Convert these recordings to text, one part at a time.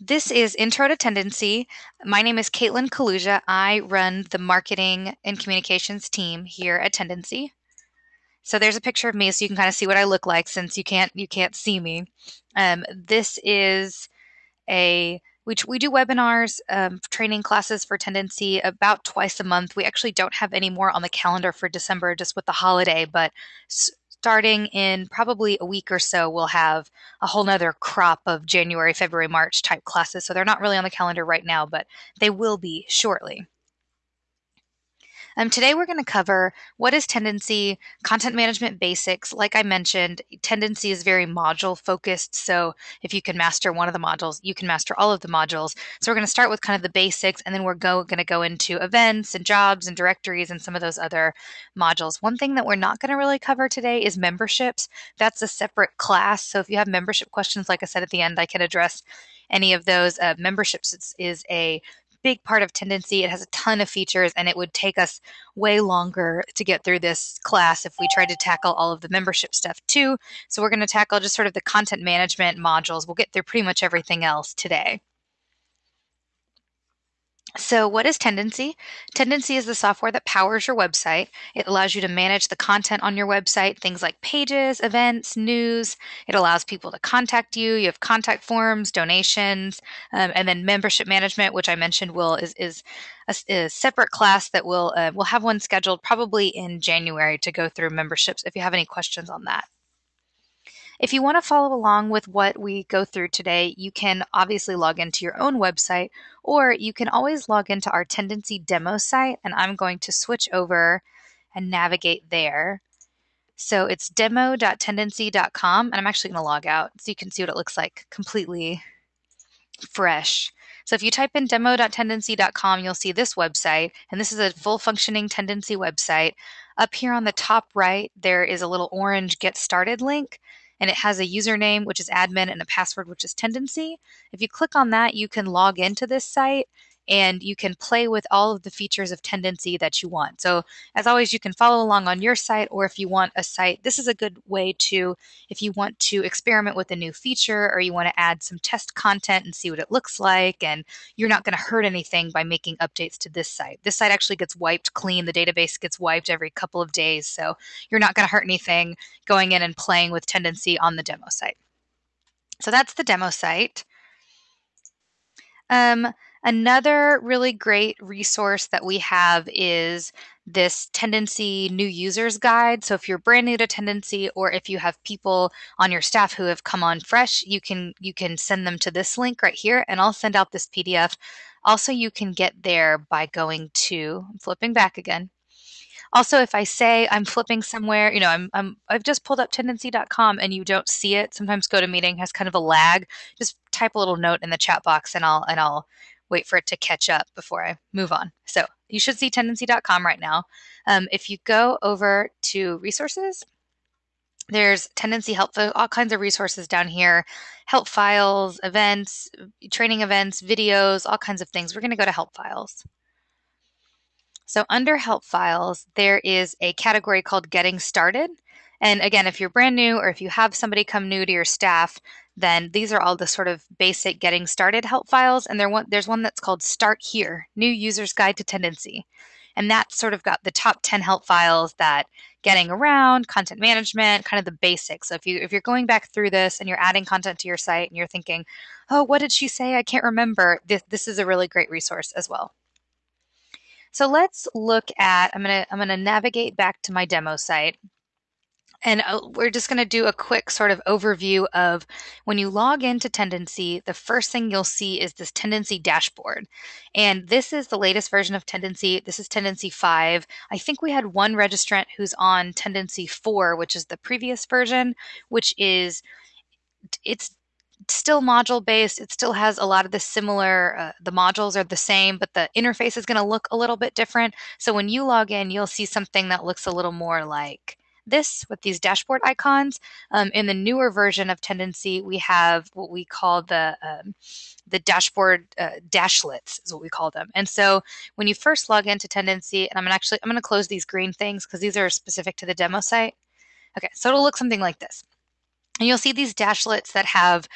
This is Intro to Tendenci. My name is Caitlin Kaluja. I run the marketing and communications team here at Tendenci. So there's a picture of me, so you can kind of see what I look like since you can't you can't see me. Um, this is a we, we do webinars, um, training classes for Tendenci about twice a month. We actually don't have any more on the calendar for December just with the holiday, but starting in probably a week or so, we'll have a whole nother crop of January, February, March type classes. So they're not really on the calendar right now, but they will be shortly. Um, today we're going to cover what is tendenci, content management basics. Like I mentioned, tendenci is very module focused. So if you can master one of the modules, you can master all of the modules. So we're going to start with kind of the basics and then we're go, going to go into events and jobs and directories and some of those other modules. One thing that we're not going to really cover today is memberships. That's a separate class. So if you have membership questions, like I said at the end, I can address any of those. Uh, memberships is, is a big part of tendenci. It has a ton of features, and it would take us way longer to get through this class if we tried to tackle all of the membership stuff too. So we're going to tackle just sort of the content management modules. We'll get through pretty much everything else today. So, what is Tendenci? Tendenci is the software that powers your website. It allows you to manage the content on your website, things like pages, events, news. It allows people to contact you. You have contact forms, donations, um, and then membership management, which I mentioned will is is a, a separate class that will uh, we'll have one scheduled probably in January to go through memberships. If you have any questions on that. If you want to follow along with what we go through today, you can obviously log into your own website, or you can always log into our Tendenci demo site, and I'm going to switch over and navigate there. So it's demo.tendenci.com, and I'm actually going to log out so you can see what it looks like completely fresh. So if you type in demo.tendenci.com, you'll see this website, and this is a full functioning tendenci website. Up here on the top right, there is a little orange Get Started link and it has a username, which is admin, and a password, which is tendenci. If you click on that, you can log into this site and you can play with all of the features of tendenci that you want. So, as always, you can follow along on your site, or if you want a site, this is a good way to, if you want to experiment with a new feature or you want to add some test content and see what it looks like, and you're not going to hurt anything by making updates to this site. This site actually gets wiped clean, the database gets wiped every couple of days, so you're not going to hurt anything going in and playing with tendenci on the demo site. So, that's the demo site. Um, Another really great resource that we have is this Tendenci new users guide. So if you're brand new to Tendenci, or if you have people on your staff who have come on fresh, you can you can send them to this link right here and I'll send out this PDF. Also, you can get there by going to I'm flipping back again. Also, if I say I'm flipping somewhere, you know, I'm, I'm I've just pulled up tendenci.com and you don't see it, sometimes GoToMeeting has kind of a lag. Just type a little note in the chat box and I'll and I'll wait for it to catch up before I move on. So you should see tendenci.com right now. Um, if you go over to resources, there's tendenci help, all kinds of resources down here, help files, events, training events, videos, all kinds of things. We're going to go to help files. So under help files, there is a category called getting started. And again, if you're brand new or if you have somebody come new to your staff, then these are all the sort of basic getting started help files. And there one, there's one that's called Start Here New User's Guide to Tendenci. And that's sort of got the top 10 help files that getting around, content management, kind of the basics. So if you if you're going back through this and you're adding content to your site and you're thinking, oh, what did she say? I can't remember. This, this is a really great resource as well. So let's look at, I'm gonna I'm gonna navigate back to my demo site. And uh, we're just going to do a quick sort of overview of when you log into Tendenci, the first thing you'll see is this Tendenci dashboard. And this is the latest version of Tendenci. This is Tendenci 5. I think we had one registrant who's on Tendenci 4, which is the previous version, which is it's still module based. It still has a lot of the similar, uh, the modules are the same, but the interface is going to look a little bit different. So when you log in, you'll see something that looks a little more like this with these dashboard icons. Um, in the newer version of Tendenci, we have what we call the um, the dashboard uh, dashlets is what we call them. And so when you first log into Tendenci, and I'm gonna actually I'm gonna close these green things because these are specific to the demo site. Okay, so it'll look something like this. And you'll see these dashlets that have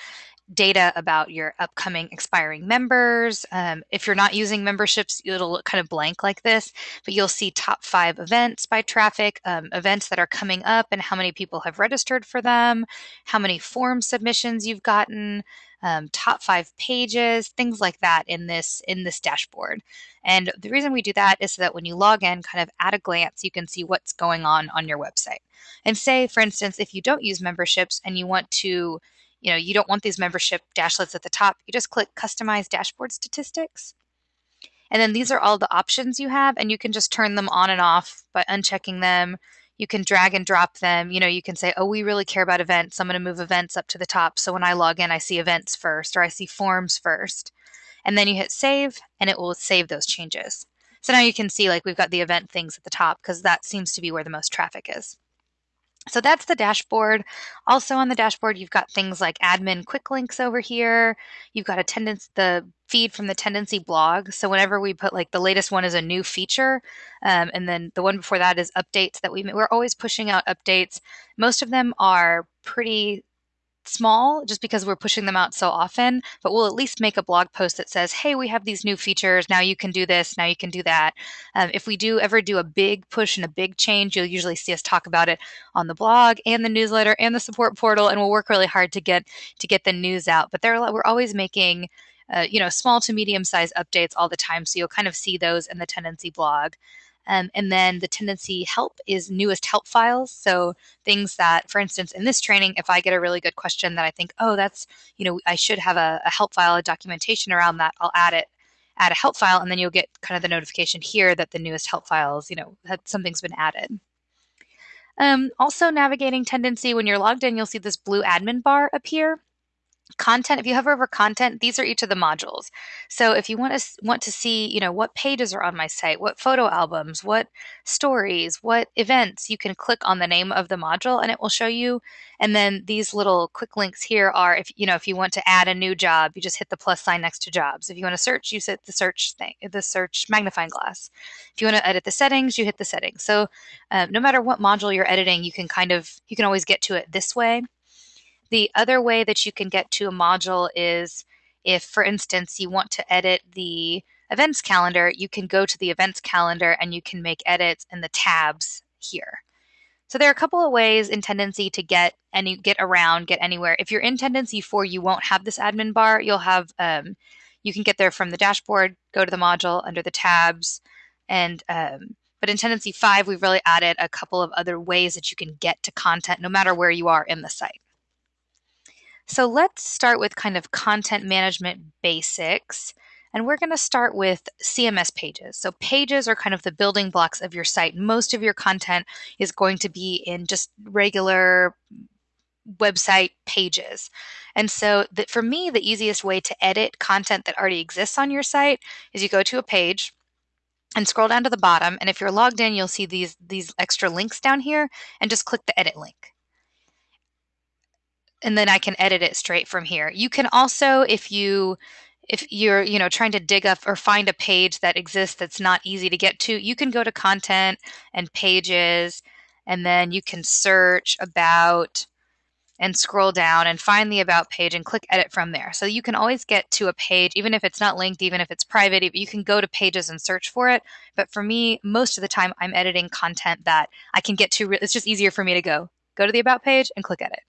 data about your upcoming expiring members. Um, if you're not using memberships, it'll look kind of blank like this, but you'll see top five events by traffic, um, events that are coming up, and how many people have registered for them, how many form submissions you've gotten. Um, top five pages, things like that in this in this dashboard. And the reason we do that is so that when you log in, kind of at a glance, you can see what's going on on your website. And say, for instance, if you don't use memberships and you want to you know, you don't want these membership dashlets at the top. You just click customize dashboard statistics. And then these are all the options you have, and you can just turn them on and off by unchecking them. You can drag and drop them. You know, you can say, oh, we really care about events. I'm going to move events up to the top. So when I log in, I see events first, or I see forms first. And then you hit save, and it will save those changes. So now you can see like we've got the event things at the top because that seems to be where the most traffic is. So that's the dashboard. Also on the dashboard, you've got things like admin quick links over here. You've got attendance, the feed from the tendenci blog. So whenever we put like the latest one is a new feature, um, and then the one before that is updates that we we're always pushing out updates. Most of them are pretty small just because we're pushing them out so often, but we'll at least make a blog post that says, hey, we have these new features. Now you can do this. Now you can do that. Um, if we do ever do a big push and a big change, you'll usually see us talk about it on the blog and the newsletter and the support portal, and we'll work really hard to get to get the news out. But there, we're always making uh, you know small to medium size updates all the time, so you'll kind of see those in the tendenci blog. Um, and then the tendenci help is newest help files. So things that, for instance, in this training, if I get a really good question that I think, oh, that's, you know, I should have a, a help file, a documentation around that, I'll add it add a help file and then you'll get kind of the notification here that the newest help files, you know, that something's been added. Um, also navigating tendenci when you're logged in, you'll see this blue admin bar appear content if you hover over content these are each of the modules. So if you want to want to see you know what pages are on my site what photo albums what stories what events you can click on the name of the module and it will show you. And then these little quick links here are if you know if you want to add a new job you just hit the plus sign next to jobs. If you want to search you hit the search thing the search magnifying glass. If you want to edit the settings you hit the settings. So uh, no matter what module you're editing you can kind of you can always get to it this way the other way that you can get to a module is if, for instance, you want to edit the events calendar, you can go to the events calendar and you can make edits in the tabs here. So there are a couple of ways in Tendenci to get any get around, get anywhere. If you're in Tendenci 4, you won't have this admin bar. You'll have um, you can get there from the dashboard, go to the module under the tabs, and um, but in Tendenci 5, we've really added a couple of other ways that you can get to content no matter where you are in the site. So let's start with kind of content management basics. And we're going to start with CMS pages. So, pages are kind of the building blocks of your site. Most of your content is going to be in just regular website pages. And so, that for me, the easiest way to edit content that already exists on your site is you go to a page and scroll down to the bottom. And if you're logged in, you'll see these, these extra links down here and just click the edit link and then I can edit it straight from here. You can also, if you if you're you know trying to dig up or find a page that exists that's not easy to get to, you can go to content and pages, and then you can search about and scroll down and find the about page and click edit from there. So you can always get to a page, even if it's not linked, even if it's private, you can go to pages and search for it. But for me, most of the time I'm editing content that I can get to. It's just easier for me to go, go to the about page and click edit.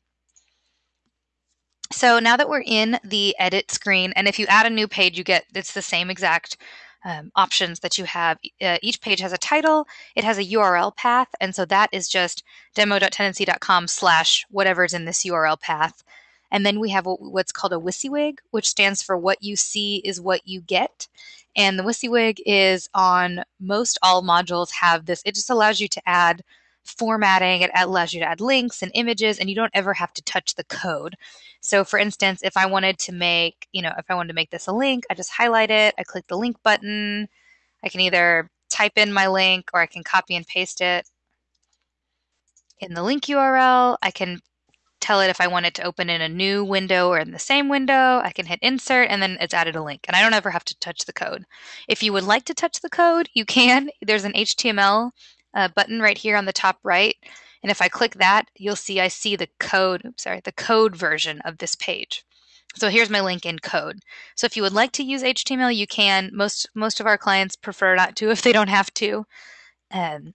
So now that we're in the edit screen, and if you add a new page, you get it's the same exact um, options that you have. Uh, each page has a title, it has a URL path, and so that is just demo.tendenci.com slash whatever's in this URL path. And then we have what's called a WYSIWYG, which stands for what you see is what you get. And the WYSIWYG is on most all modules have this. It just allows you to add formatting. It allows you to add links and images, and you don't ever have to touch the code. So, for instance, if I wanted to make, you know, if I wanted to make this a link, I just highlight it, I click the link button. I can either type in my link or I can copy and paste it in the link URL. I can tell it if I want it to open in a new window or in the same window. I can hit insert and then it's added a link. And I don't ever have to touch the code. If you would like to touch the code, you can. There's an HTML uh, button right here on the top right. And if I click that, you'll see I see the code, oops, sorry, the code version of this page. So here's my link in code. So if you would like to use HTML, you can. Most most of our clients prefer not to if they don't have to. Um,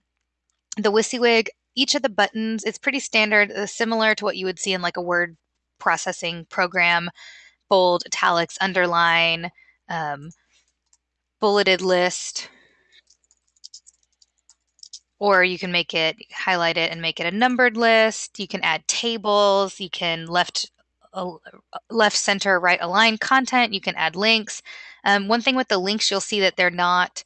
the WYSIWYG, each of the buttons, it's pretty standard, uh, similar to what you would see in like a word processing program. Bold, italics, underline, um, bulleted list, or you can make it highlight it and make it a numbered list. You can add tables. You can left left center right align content. You can add links. Um, one thing with the links, you'll see that they're not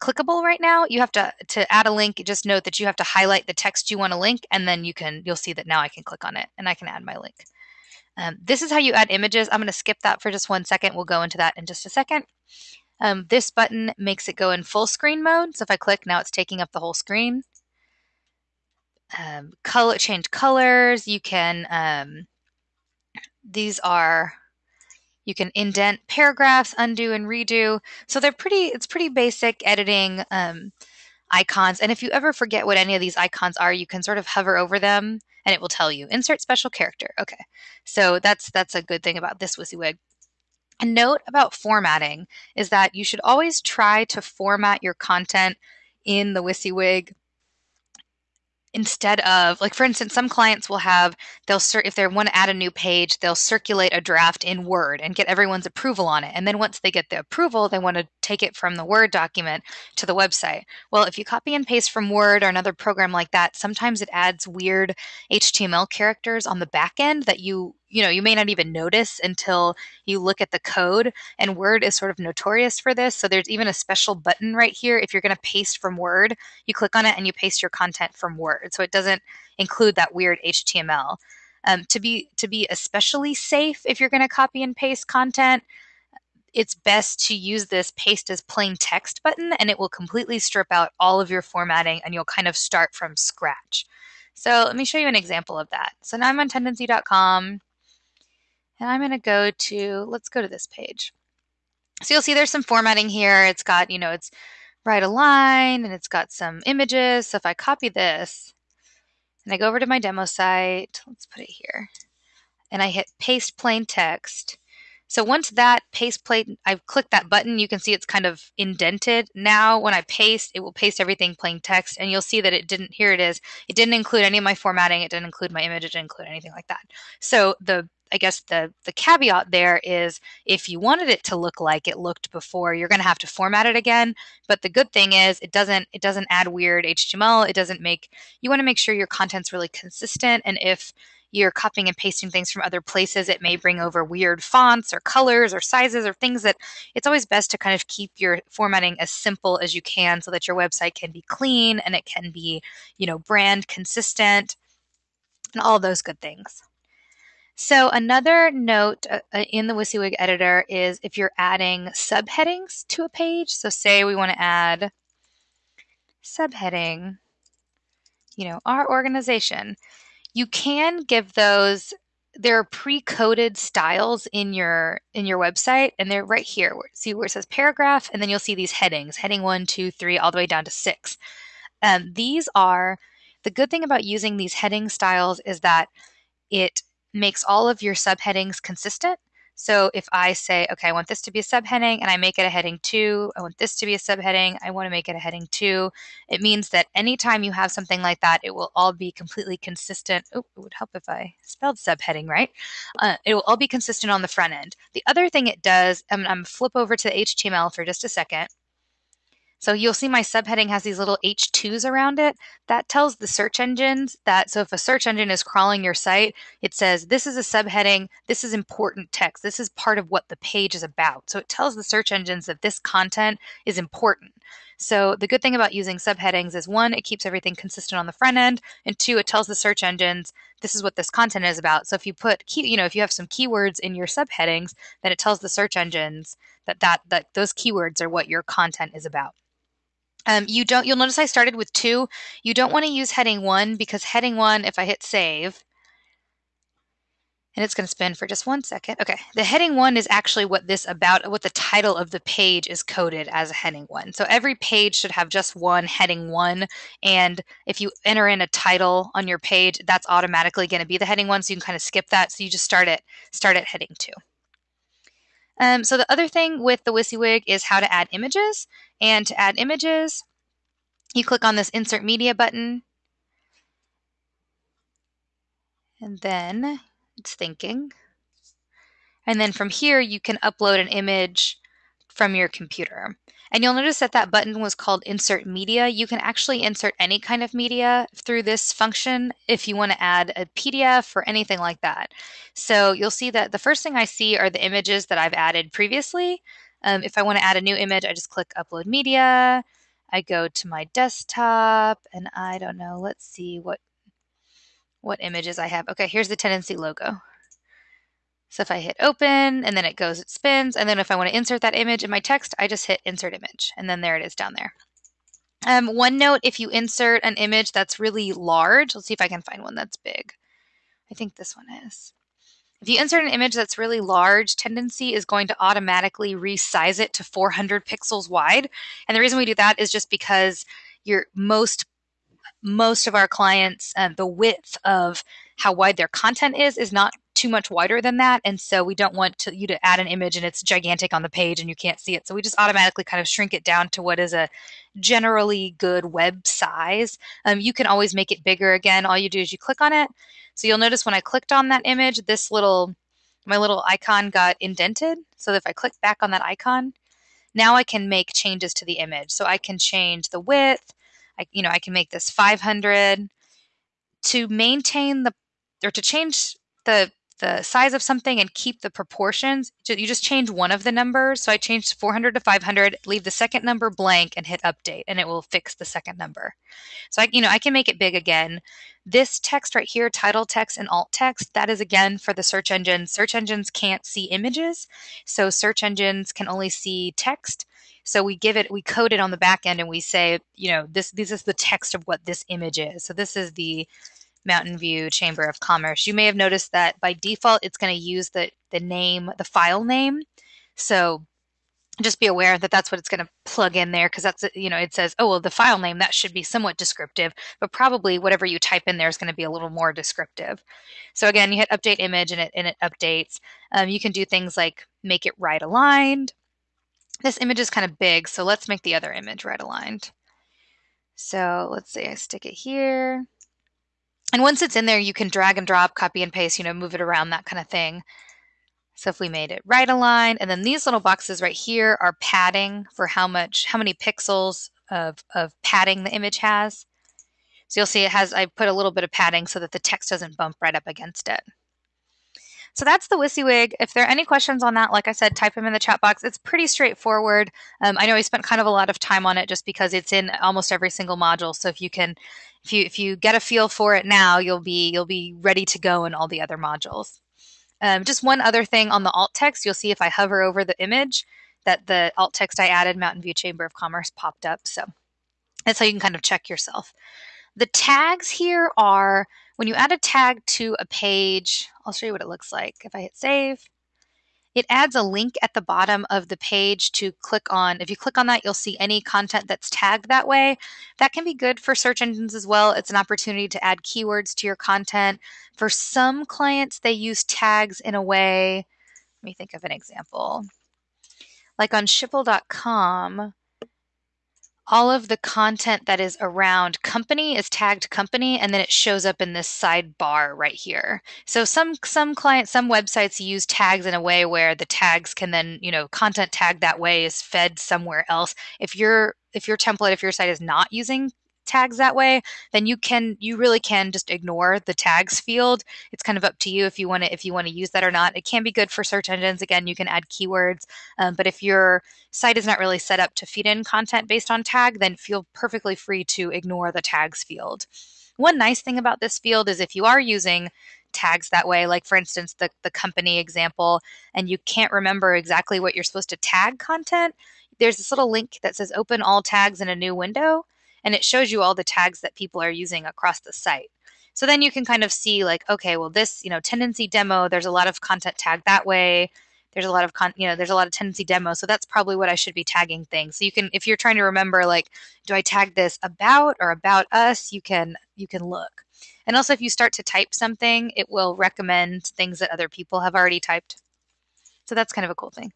clickable right now. You have to to add a link. Just note that you have to highlight the text you want to link, and then you can you'll see that now I can click on it and I can add my link. Um, this is how you add images. I'm going to skip that for just one second. We'll go into that in just a second. Um, this button makes it go in full screen mode. So if I click, now it's taking up the whole screen. Um, color change colors. You can. Um, these are. You can indent paragraphs, undo and redo. So they're pretty. It's pretty basic editing um, icons. And if you ever forget what any of these icons are, you can sort of hover over them and it will tell you insert special character. Okay, so that's that's a good thing about this WYSIWYG. A note about formatting is that you should always try to format your content in the WYSIWYG instead of like for instance some clients will have they'll if they want to add a new page they'll circulate a draft in word and get everyone's approval on it. And then once they get the approval they want to take it from the word document to the website. Well if you copy and paste from word or another program like that sometimes it adds weird html characters on the back end that you you know you may not even notice until you look at the code and word is sort of notorious for this. So there's even a special button right here. If you're going to paste from word you click on it and you paste your content from word. So it doesn't include that weird html um, to be to be especially safe if you're going to copy and paste content it's best to use this paste as plain text button and it will completely strip out all of your formatting and you'll kind of start from scratch. So let me show you an example of that. So now I'm on tendenci.com and I'm going to go to, let's go to this page. So you'll see there's some formatting here. It's got, you know, it's right align and it's got some images. So if I copy this and I go over to my demo site, let's put it here, and I hit paste plain text, so once that paste plate, I've clicked that button, you can see it's kind of indented. Now when I paste, it will paste everything plain text and you'll see that it didn't, here it is. It didn't include any of my formatting. It didn't include my image. It didn't include anything like that. So the I guess the the caveat there is if you wanted it to look like it looked before, you're going to have to format it again. But the good thing is it doesn't it doesn't add weird HTML. It doesn't make you want to make sure your content's really consistent. And if you're copying and pasting things from other places, it may bring over weird fonts or colors or sizes or things that it's always best to kind of keep your formatting as simple as you can so that your website can be clean and it can be, you know, brand consistent and all those good things. So another note uh, uh in the WYSIWYG editor is if you're adding subheadings to a page. So say we want to add subheading, you know, our organization. You can give those there are pre-coded styles in your in your website and they're right here see where it says paragraph and then you'll see these headings heading one two three all the way down to six um, these are the good thing about using these heading styles is that it makes all of your subheadings consistent so if I say, okay, I want this to be a subheading and I make it a heading two, I want this to be a subheading, I want to make it a heading two, it means that anytime you have something like that, it will all be completely consistent. Oh, it would help if I spelled subheading right. Uh, it will all be consistent on the front end. The other thing it does, I'm, I'm flip over to the HTML for just a second. So you'll see my subheading has these little H2s around it. That tells the search engines that, so if a search engine is crawling your site, it says, this is a subheading, this is important text, this is part of what the page is about. So it tells the search engines that this content is important. So the good thing about using subheadings is one, it keeps everything consistent on the front end, and two, it tells the search engines this is what this content is about. So if you put key, you know, if you have some keywords in your subheadings, then it tells the search engines that that that those keywords are what your content is about. Um, you don't, you'll notice I started with two. You don't want to use heading one because heading one, if I hit save, and it's going to spin for just one second. Okay, the heading one is actually what this about, what the title of the page is coded as a heading one. So every page should have just one heading one. And if you enter in a title on your page, that's automatically going to be the heading one. So you can kind of skip that. So you just start it, start at heading two. Um, so the other thing with the WYSIWYG is how to add images. And to add images, you click on this Insert Media button. And then it's thinking. And then from here, you can upload an image from your computer. And you'll notice that that button was called Insert Media. You can actually insert any kind of media through this function if you want to add a PDF or anything like that. So you'll see that the first thing I see are the images that I've added previously. Um, if I want to add a new image, I just click Upload Media. I go to my desktop and I don't know, let's see what what images I have. Okay, here's the Tendenci logo. So if I hit open and then it goes, it spins. And then if I want to insert that image in my text, I just hit insert image. And then there it is down there. Um, one note, if you insert an image that's really large, let's see if I can find one that's big. I think this one is. If you insert an image that's really large, Tendenci is going to automatically resize it to 400 pixels wide. And the reason we do that is just because your most most of our clients, uh, the width of how wide their content is is not too much wider than that and so we don't want to, you to add an image and it's gigantic on the page and you can't see it. So we just automatically kind of shrink it down to what is a generally good web size. Um, you can always make it bigger again. All you do is you click on it. So you'll notice when i clicked on that image this little my little icon got indented. So if i click back on that icon now i can make changes to the image. So i can change the width. I, you know i can make this 500 to maintain the or to change the the size of something and keep the proportions, you just change one of the numbers. So I changed 400 to 500, leave the second number blank and hit update and it will fix the second number. So I, you know, I can make it big again. This text right here, title text and alt text, that is again for the search engine. Search engines can't see images. So search engines can only see text. So we give it, we code it on the back end and we say, you know, this, this is the text of what this image is. So this is the Mountain View Chamber of Commerce. You may have noticed that by default, it's going to use the, the name, the file name. So just be aware that that's what it's going to plug in there because that's, you know, it says, oh, well, the file name, that should be somewhat descriptive, but probably whatever you type in there is going to be a little more descriptive. So again, you hit update image and it, and it updates. Um, you can do things like make it right aligned. This image is kind of big, so let's make the other image right aligned. So let's say I stick it here. And once it's in there, you can drag and drop, copy and paste, you know, move it around, that kind of thing. So if we made it right aligned, and then these little boxes right here are padding for how much, how many pixels of, of padding the image has. So you'll see it has, I put a little bit of padding so that the text doesn't bump right up against it. So that's the WYSIWYG. If there are any questions on that, like I said, type them in the chat box. It's pretty straightforward. Um, I know I spent kind of a lot of time on it just because it's in almost every single module. So if you can, if you if you get a feel for it now, you'll be you'll be ready to go in all the other modules. Um, just one other thing on the alt text, you'll see if I hover over the image that the alt text I added, Mountain View Chamber of Commerce, popped up. So that's how you can kind of check yourself. The tags here are when you add a tag to a page, I'll show you what it looks like. If I hit save, it adds a link at the bottom of the page to click on. If you click on that, you'll see any content that's tagged that way. That can be good for search engines as well. It's an opportunity to add keywords to your content. For some clients, they use tags in a way. Let me think of an example. Like on Schipul.com, all of the content that is around company is tagged company and then it shows up in this sidebar right here. So some some clients some websites use tags in a way where the tags can then, you know, content tag that way is fed somewhere else. If your if your template if your site is not using tags that way, then you can you really can just ignore the tags field. It's kind of up to you if you want to if you want to use that or not. It can be good for search engines. Again, you can add keywords, um, but if your site is not really set up to feed in content based on tag, then feel perfectly free to ignore the tags field. One nice thing about this field is if you are using tags that way, like for instance, the, the company example, and you can't remember exactly what you're supposed to tag content, there's this little link that says open all tags in a new window and it shows you all the tags that people are using across the site. So then you can kind of see like, okay, well this, you know, tendenci demo, there's a lot of content tagged that way. There's a lot of con, you know, there's a lot of tendenci demo. So that's probably what I should be tagging things. So you can, if you're trying to remember, like, do I tag this about or about us? You can, you can look. And also if you start to type something, it will recommend things that other people have already typed. So that's kind of a cool thing.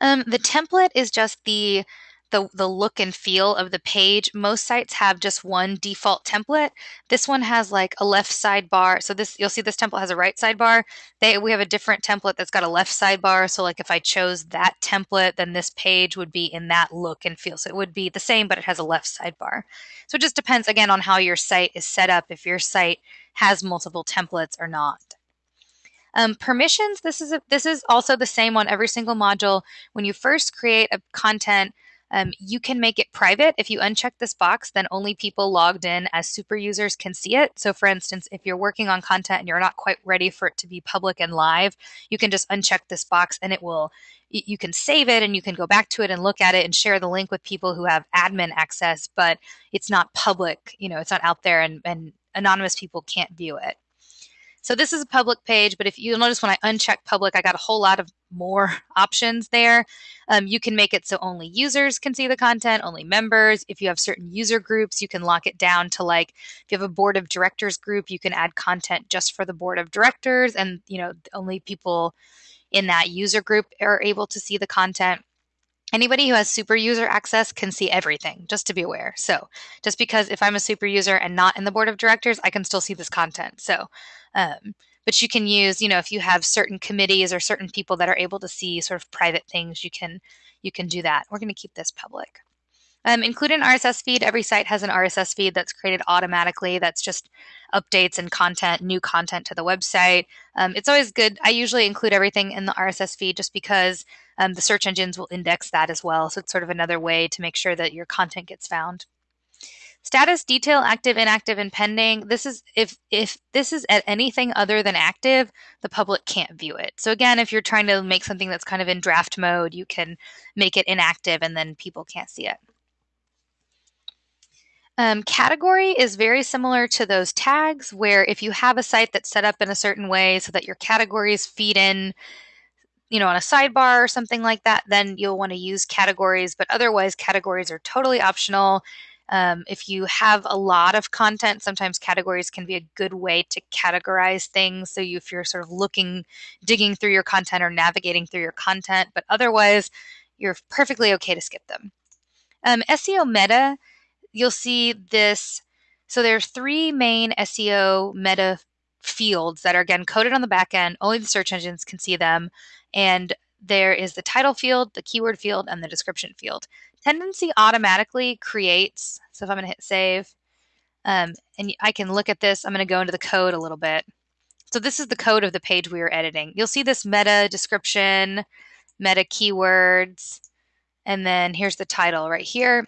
Um, the template is just the the, the look and feel of the page. Most sites have just one default template. This one has like a left sidebar. So this you'll see this template has a right sidebar. They we have a different template that's got a left sidebar. So like if I chose that template, then this page would be in that look and feel. So it would be the same, but it has a left sidebar. So it just depends again on how your site is set up, if your site has multiple templates or not. Um, permissions, this is, a, this is also the same on every single module. When you first create a content, um, you can make it private. If you uncheck this box, then only people logged in as super users can see it. So for instance, if you're working on content and you're not quite ready for it to be public and live, you can just uncheck this box and it will you can save it and you can go back to it and look at it and share the link with people who have admin access, but it's not public, you know, it's not out there and, and anonymous people can't view it. So this is a public page, but if you'll notice when I uncheck public, I got a whole lot of more options there. Um, you can make it so only users can see the content, only members. If you have certain user groups, you can lock it down to like, if you have a board of directors group, you can add content just for the board of directors and, you know, only people in that user group are able to see the content. Anybody who has super user access can see everything, just to be aware. So, just because if I'm a super user and not in the board of directors, I can still see this content. So, um, but you can use, you know, if you have certain committees or certain people that are able to see sort of private things, you can you can do that. We're going to keep this public. Um, include an RSS feed. Every site has an RSS feed that's created automatically. That's just updates and content, new content to the website. Um, it's always good. I usually include everything in the RSS feed just because um, the search engines will index that as well. So it's sort of another way to make sure that your content gets found. Status detail active, inactive, and pending. This is if if this is at anything other than active, the public can't view it. So again, if you're trying to make something that's kind of in draft mode, you can make it inactive and then people can't see it. Um, category is very similar to those tags where if you have a site that's set up in a certain way so that your categories feed in you know on a sidebar or something like that then you'll want to use categories but otherwise categories are totally optional um, if you have a lot of content, sometimes categories can be a good way to categorize things. So you, if you're sort of looking, digging through your content or navigating through your content, but otherwise, you're perfectly okay to skip them. Um, SEO meta, you'll see this. So there are three main SEO meta fields that are again coded on the back end. Only the search engines can see them. And there is the title field, the keyword field, and the description field. Tendenci automatically creates, so if I'm going to hit save, um, and I can look at this, I'm going to go into the code a little bit. So this is the code of the page we are editing. You'll see this meta description, meta keywords, and then here's the title right here.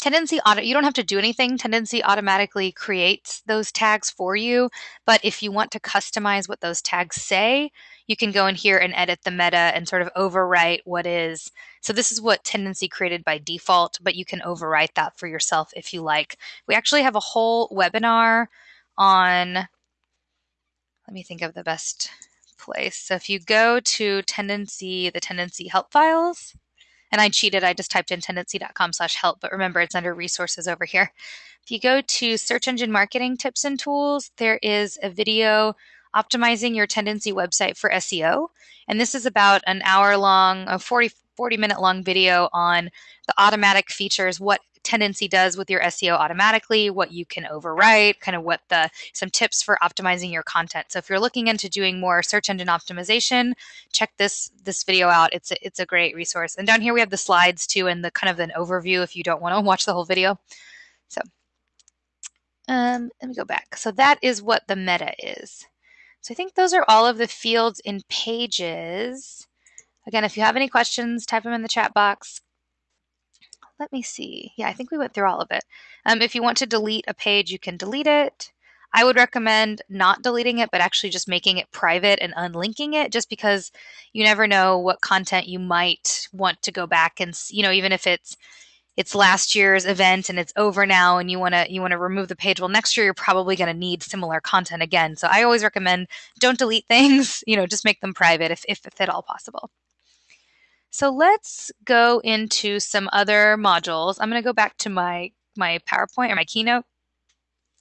Tendenci auto you don't have to do anything. Tendenci automatically creates those tags for you, but if you want to customize what those tags say, you can go in here and edit the meta and sort of overwrite what is. So this is what tendenci created by default, but you can overwrite that for yourself if you like. We actually have a whole webinar on let me think of the best place. So if you go to tendenci the tendenci help files, and I cheated. I just typed in tendenci.com slash help, but remember it's under resources over here. If you go to search engine marketing tips and tools, there is a video optimizing your Tendenci website for SEO. And this is about an hour long, a 40, 40 minute long video on the automatic features, what Tendenci does with your SEO automatically, what you can overwrite, kind of what the some tips for optimizing your content. So if you're looking into doing more search engine optimization, check this this video out. It's a, it's a great resource. And down here we have the slides too and the kind of an overview if you don't want to watch the whole video. So um, let me go back. So that is what the meta is. So I think those are all of the fields in pages. Again, if you have any questions, type them in the chat box let me see. Yeah, I think we went through all of it. Um, if you want to delete a page, you can delete it. I would recommend not deleting it, but actually just making it private and unlinking it, just because you never know what content you might want to go back and you know, even if it's it's last year's event and it's over now and you want to you want to remove the page well next year you're probably going to need similar content again so i always recommend don't delete things you know just make them private if, if, if at all possible so let's go into some other modules. I'm going to go back to my, my PowerPoint or my Keynote.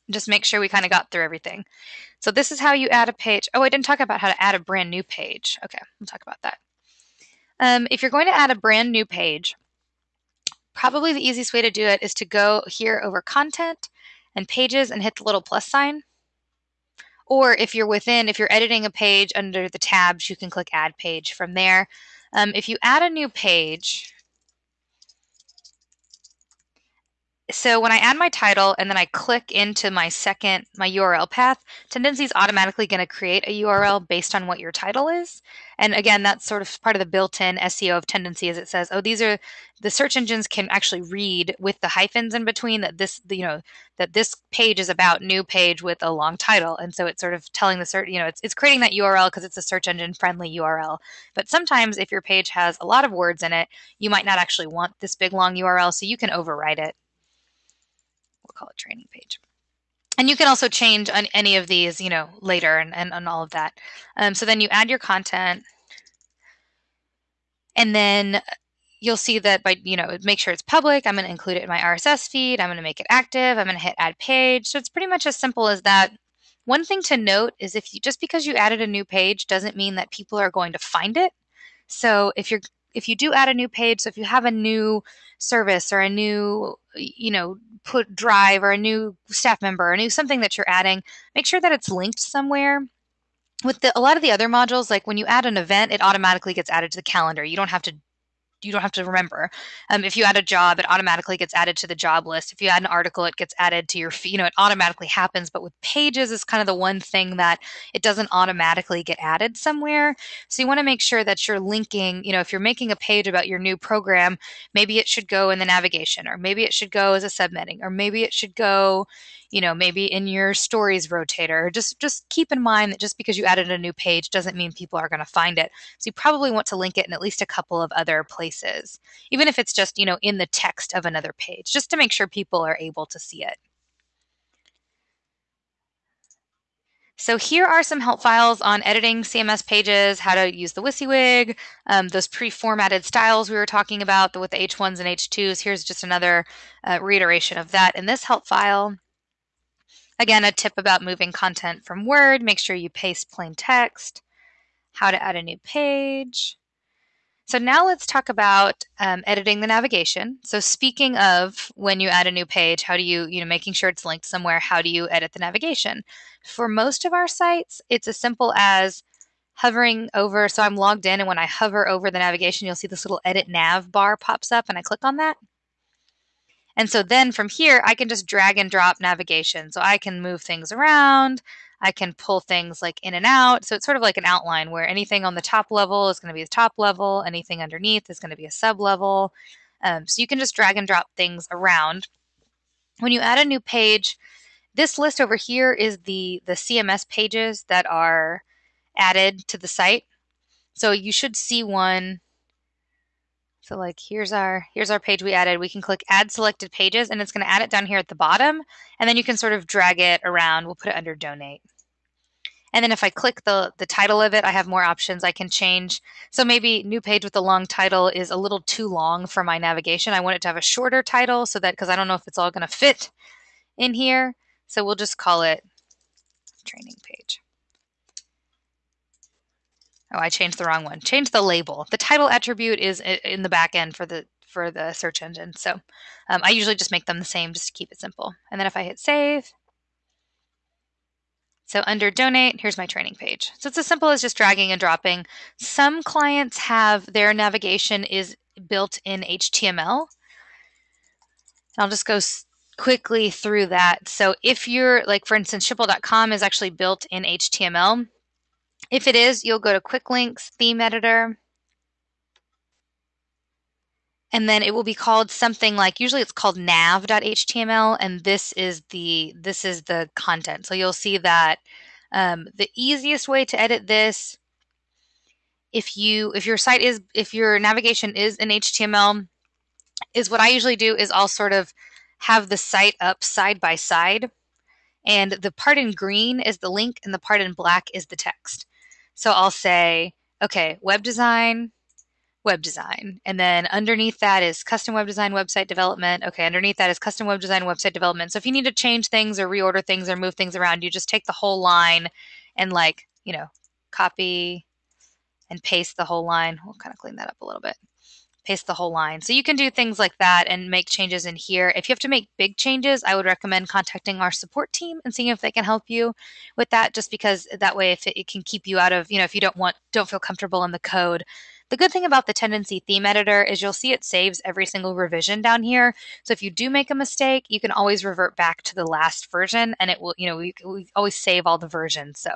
Just make sure we kind of got through everything. So this is how you add a page. Oh, I didn't talk about how to add a brand new page. Okay, we'll talk about that. Um, if you're going to add a brand new page, probably the easiest way to do it is to go here over content and pages and hit the little plus sign. Or if you're within, if you're editing a page under the tabs, you can click add page from there. Um, if you add a new page, so when I add my title and then I click into my second, my URL path, Tendenci is automatically going to create a URL based on what your title is. And again, that's sort of part of the built-in SEO of Tendenci is it says, oh, these are the search engines can actually read with the hyphens in between that this, you know, that this page is about new page with a long title. And so it's sort of telling the search, you know, it's, it's creating that URL because it's a search engine friendly URL. But sometimes if your page has a lot of words in it, you might not actually want this big long URL, so you can overwrite it we'll call it training page. And you can also change on any of these, you know, later and, and, and all of that. Um, so then you add your content and then you'll see that by, you know, make sure it's public. I'm going to include it in my RSS feed. I'm going to make it active. I'm going to hit add page. So it's pretty much as simple as that. One thing to note is if you, just because you added a new page doesn't mean that people are going to find it. So if you're if you do add a new page, so if you have a new service or a new, you know, put drive or a new staff member or a new something that you're adding, make sure that it's linked somewhere. With the, a lot of the other modules, like when you add an event, it automatically gets added to the calendar. You don't have to you don't have to remember. Um, if you add a job, it automatically gets added to the job list. If you add an article, it gets added to your, you know, it automatically happens. But with pages, is kind of the one thing that it doesn't automatically get added somewhere. So you want to make sure that you're linking, you know, if you're making a page about your new program, maybe it should go in the navigation, or maybe it should go as a subheading, or maybe it should go, you know, maybe in your stories rotator. Just just keep in mind that just because you added a new page doesn't mean people are going to find it. So you probably want to link it in at least a couple of other places, even if it's just, you know, in the text of another page, just to make sure people are able to see it. So here are some help files on editing CMS pages, how to use the WYSIWYG, um, those pre-formatted styles we were talking about with the H1s and H2s. Here's just another uh, reiteration of that in this help file. Again, a tip about moving content from Word, make sure you paste plain text, how to add a new page. So now let's talk about um, editing the navigation. So speaking of when you add a new page, how do you, you know, making sure it's linked somewhere, how do you edit the navigation? For most of our sites, it's as simple as hovering over, so I'm logged in and when I hover over the navigation, you'll see this little edit nav bar pops up and I click on that. And so then from here, I can just drag and drop navigation. So I can move things around. I can pull things like in and out. So it's sort of like an outline where anything on the top level is going to be the top level. Anything underneath is going to be a sub level. Um, so you can just drag and drop things around. When you add a new page, this list over here is the, the CMS pages that are added to the site. So you should see one so like here's our here's our page we added. We can click add selected pages and it's going to add it down here at the bottom and then you can sort of drag it around. We'll put it under donate. And then if I click the, the title of it, I have more options. I can change. So maybe new page with a long title is a little too long for my navigation. I want it to have a shorter title so that, because I don't know if it's all going to fit in here. So we'll just call it training page. Oh, I changed the wrong one. Change the label. The title attribute is in the back end for the for the search engine. So um, I usually just make them the same just to keep it simple. And then if I hit save, so under donate, here's my training page. So it's as simple as just dragging and dropping. Some clients have their navigation is built in HTML. I'll just go quickly through that. So if you're like, for instance, Schipul.com is actually built in HTML. If it is, you'll go to Quick Links, Theme Editor, and then it will be called something like usually it's called nav.html and this is the this is the content. So you'll see that um, the easiest way to edit this if you if your site is if your navigation is in html is what i usually do is i'll sort of have the site up side by side and the part in green is the link and the part in black is the text so I'll say, okay, web design, web design. And then underneath that is custom web design, website development. Okay, underneath that is custom web design, website development. So if you need to change things or reorder things or move things around, you just take the whole line and like, you know, copy and paste the whole line. We'll kind of clean that up a little bit paste the whole line. So you can do things like that and make changes in here. If you have to make big changes, I would recommend contacting our support team and seeing if they can help you with that just because that way if it, it can keep you out of, you know, if you don't want don't feel comfortable in the code, the good thing about the tendenci theme editor is you'll see it saves every single revision down here. So if you do make a mistake, you can always revert back to the last version and it will, you know, we, we always save all the versions. So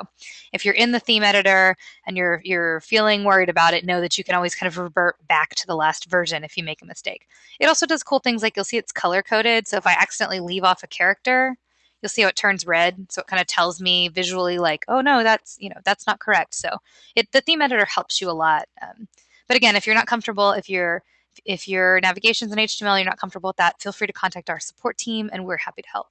if you're in the theme editor and you're you're feeling worried about it, know that you can always kind of revert back to the last version if you make a mistake. It also does cool things like you'll see it's color coded. So if I accidentally leave off a character, you'll see how it turns red. So it kind of tells me visually like, oh no, that's, you know, that's not correct. So it, the theme editor helps you a lot. Um, but again, if you're not comfortable, if you're if your navigation's in HTML, you're not comfortable with that, feel free to contact our support team and we're happy to help.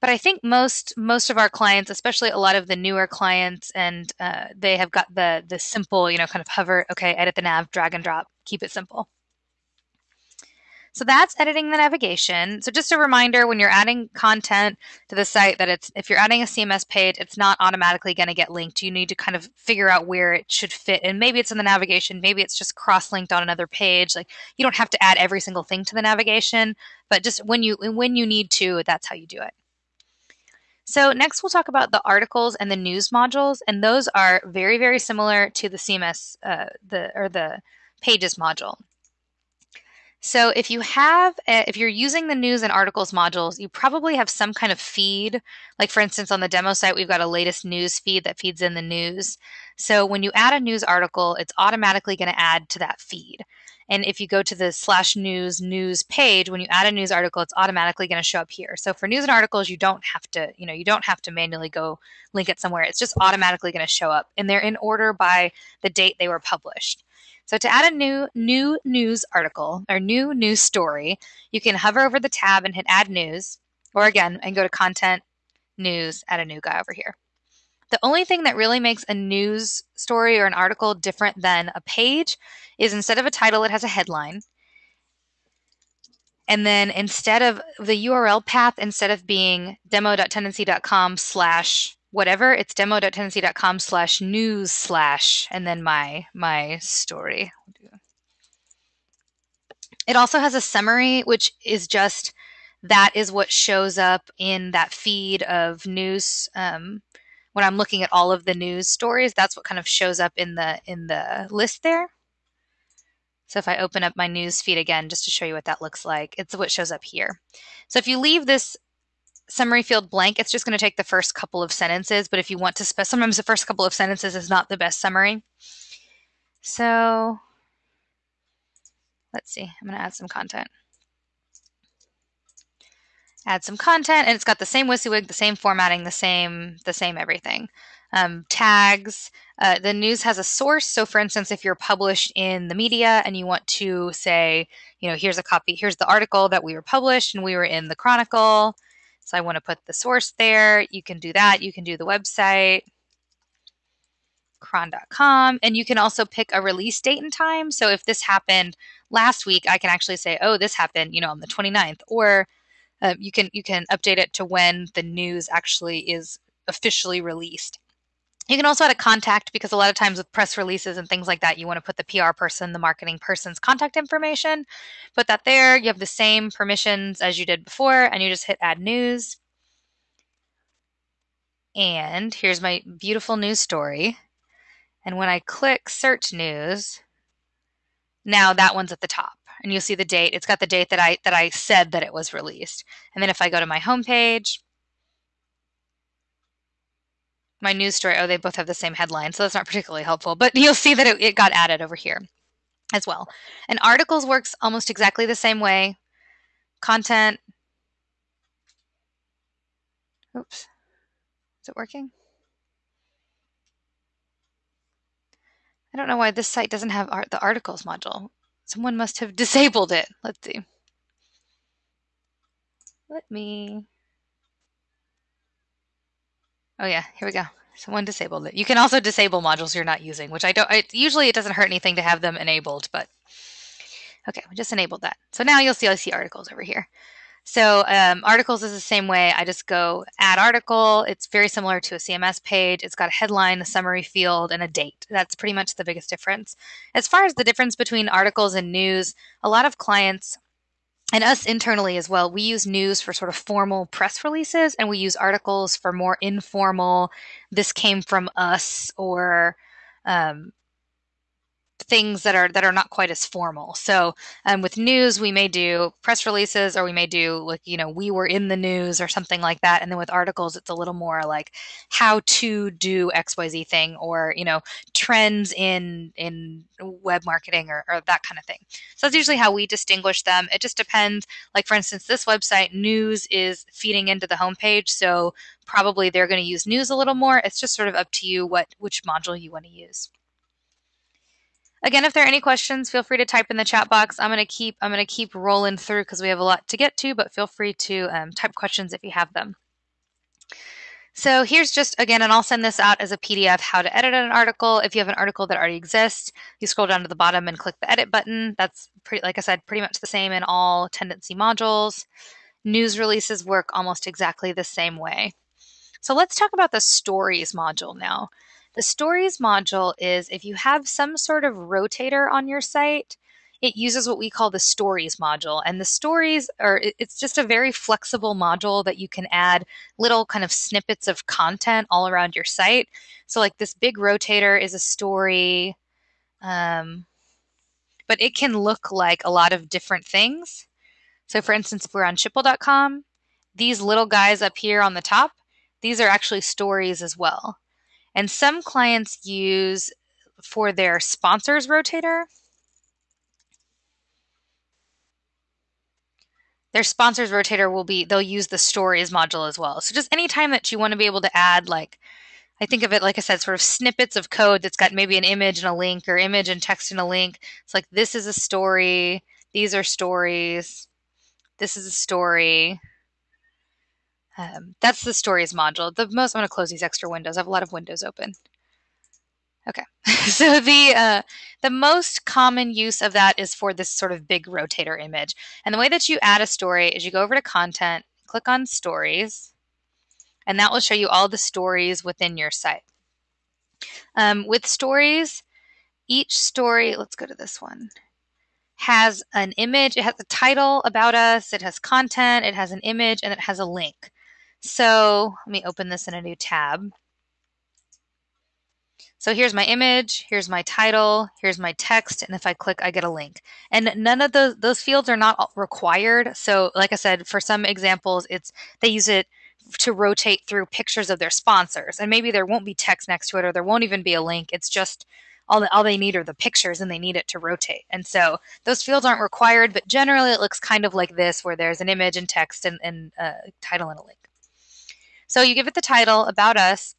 But I think most most of our clients, especially a lot of the newer clients, and uh, they have got the the simple, you know, kind of hover, okay, edit the nav, drag and drop, keep it simple. So that's editing the navigation. So just a reminder when you're adding content to the site that it's if you're adding a CMS page, it's not automatically going to get linked. You need to kind of figure out where it should fit. And maybe it's in the navigation, maybe it's just cross-linked on another page. Like you don't have to add every single thing to the navigation, but just when you when you need to, that's how you do it. So next we'll talk about the articles and the news modules, and those are very, very similar to the CMS, uh, the or the pages module. So if you have, a, if you're using the news and articles modules, you probably have some kind of feed. Like for instance, on the demo site, we've got a latest news feed that feeds in the news. So when you add a news article, it's automatically going to add to that feed. And if you go to the slash news news page, when you add a news article, it's automatically going to show up here. So for news and articles, you don't have to, you know, you don't have to manually go link it somewhere. It's just automatically going to show up. And they're in order by the date they were published. So to add a new new news article or new news story, you can hover over the tab and hit add news, or again, and go to content, news, add a new guy over here. The only thing that really makes a news story or an article different than a page is instead of a title, it has a headline. And then instead of the URL path, instead of being demo.tendenci.com slash whatever. It's demo.tendenci.com slash news slash and then my my story. It also has a summary, which is just that is what shows up in that feed of news. Um, when I'm looking at all of the news stories, that's what kind of shows up in the in the list there. So if I open up my news feed again, just to show you what that looks like, it's what shows up here. So if you leave this summary field blank, it's just going to take the first couple of sentences. But if you want to, spe- sometimes the first couple of sentences is not the best summary. So let's see, I'm going to add some content. Add some content, and it's got the same WYSIWYG, the same formatting, the same, the same everything. Um, tags. Uh, the news has a source. So, for instance, if you're published in the media and you want to say, you know, here's a copy, here's the article that we were published and we were in the Chronicle, so I want to put the source there. You can do that. You can do the website, chron.com, and you can also pick a release date and time. So if this happened last week, I can actually say, oh, this happened, you know, on the 29th, or uh, you can you can update it to when the news actually is officially released. You can also add a contact because a lot of times with press releases and things like that, you want to put the PR person, the marketing person's contact information. Put that there. You have the same permissions as you did before, and you just hit add news. And here's my beautiful news story. And when I click search news, now that one's at the top and you'll see the date. It's got the date that I that I said that it was released. And then if I go to my homepage, my news story, oh, they both have the same headline, so that's not particularly helpful, but you'll see that it, it got added over here as well. And articles works almost exactly the same way. Content. Oops. Is it working? I don't know why this site doesn't have art, the articles module. Someone must have disabled it. Let's see. Let me Oh yeah, here we go. Someone disabled it. You can also disable modules you're not using, which I don't. Usually, it doesn't hurt anything to have them enabled, but okay, we just enabled that. So now you'll see I see articles over here. So um, articles is the same way. I just go add article. It's very similar to a CMS page. It's got a headline, a summary field, and a date. That's pretty much the biggest difference. As far as the difference between articles and news, a lot of clients and us internally as well, we use news for sort of formal press releases and we use articles for more informal, this came from us or um, things that are that are not quite as formal. So um, with news, we may do press releases, or we may do like you know we were in the news or something like that. And then with articles, it's a little more like how to do X Y Z thing, or you know trends in in web marketing or, or that kind of thing. So that's usually how we distinguish them. It just depends. Like for instance, this website news is feeding into the homepage, so probably they're going to use news a little more. It's just sort of up to you what which module you want to use. Again, if there are any questions, feel free to type in the chat box. I'm gonna keep I'm gonna keep rolling through because we have a lot to get to, but feel free to um, type questions if you have them. So here's just again, and I'll send this out as a PDF how to edit an article. If you have an article that already exists, you scroll down to the bottom and click the edit button. That's pretty, like I said, pretty much the same in all tendenci modules. News releases work almost exactly the same way. So let's talk about the stories module now. The stories module is if you have some sort of rotator on your site, it uses what we call the stories module. And the stories are, it's just a very flexible module that you can add little kind of snippets of content all around your site. So, like this big rotator is a story, um, but it can look like a lot of different things. So, for instance, if we're on Schipul.com, these little guys up here on the top, these are actually stories as well. And some clients use for their sponsors rotator. Their sponsors rotator will be, they'll use the stories module as well. So just anytime that you want to be able to add like, I think of it, like I said, sort of snippets of code that's got maybe an image and a link or image and text and a link. It's like, this is a story. These are stories. This is a story. Um, that's the stories module. The most, I'm going to close these extra windows. I have a lot of windows open. Okay, so the uh, the most common use of that is for this sort of big rotator image. And the way that you add a story is you go over to content, click on stories, and that will show you all the stories within your site. Um, with stories, each story, let's go to this one has an image, it has a title about us, it has content, it has an image, and it has a link. So let me open this in a new tab. So here's my image, here's my title, here's my text, and if I click, I get a link. And none of those those fields are not required. So like I said, for some examples, it's they use it to rotate through pictures of their sponsors, and maybe there won't be text next to it, or there won't even be a link. It's just all, all they need are the pictures and they need it to rotate. And so those fields aren't required, but generally it looks kind of like this where there's an image and text and, and a uh, title and a link. So you give it the title, about us,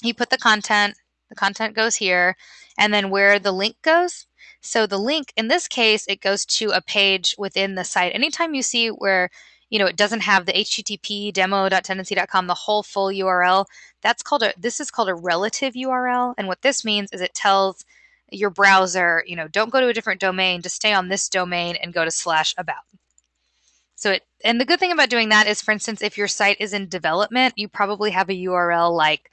you put the content, the content goes here, and then where the link goes. So the link, in this case, it goes to a page within the site. Anytime you see where you know it doesn't have the http demo.tendenci.com the whole full url that's called a this is called a relative url and what this means is it tells your browser you know don't go to a different domain just stay on this domain and go to slash about so it, and the good thing about doing that is, for instance, if your site is in development, you probably have a URL like,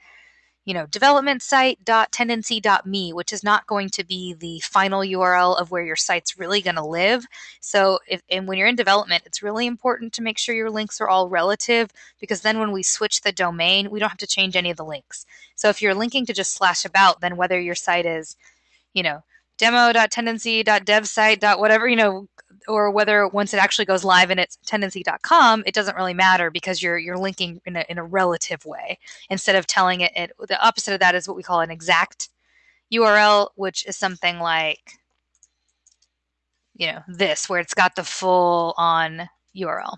you know, development site.tendenci.me, which is not going to be the final URL of where your site's really going to live. So if, and when you're in development, it's really important to make sure your links are all relative because then when we switch the domain, we don't have to change any of the links. So if you're linking to just slash about, then whether your site is, you know, demo.tendenci.devsite. whatever, you know, or whether once it actually goes live and it's tendenci.com, it doesn't really matter because you're you're linking in a, in a relative way instead of telling it, it. The opposite of that is what we call an exact URL, which is something like you know this, where it's got the full on URL.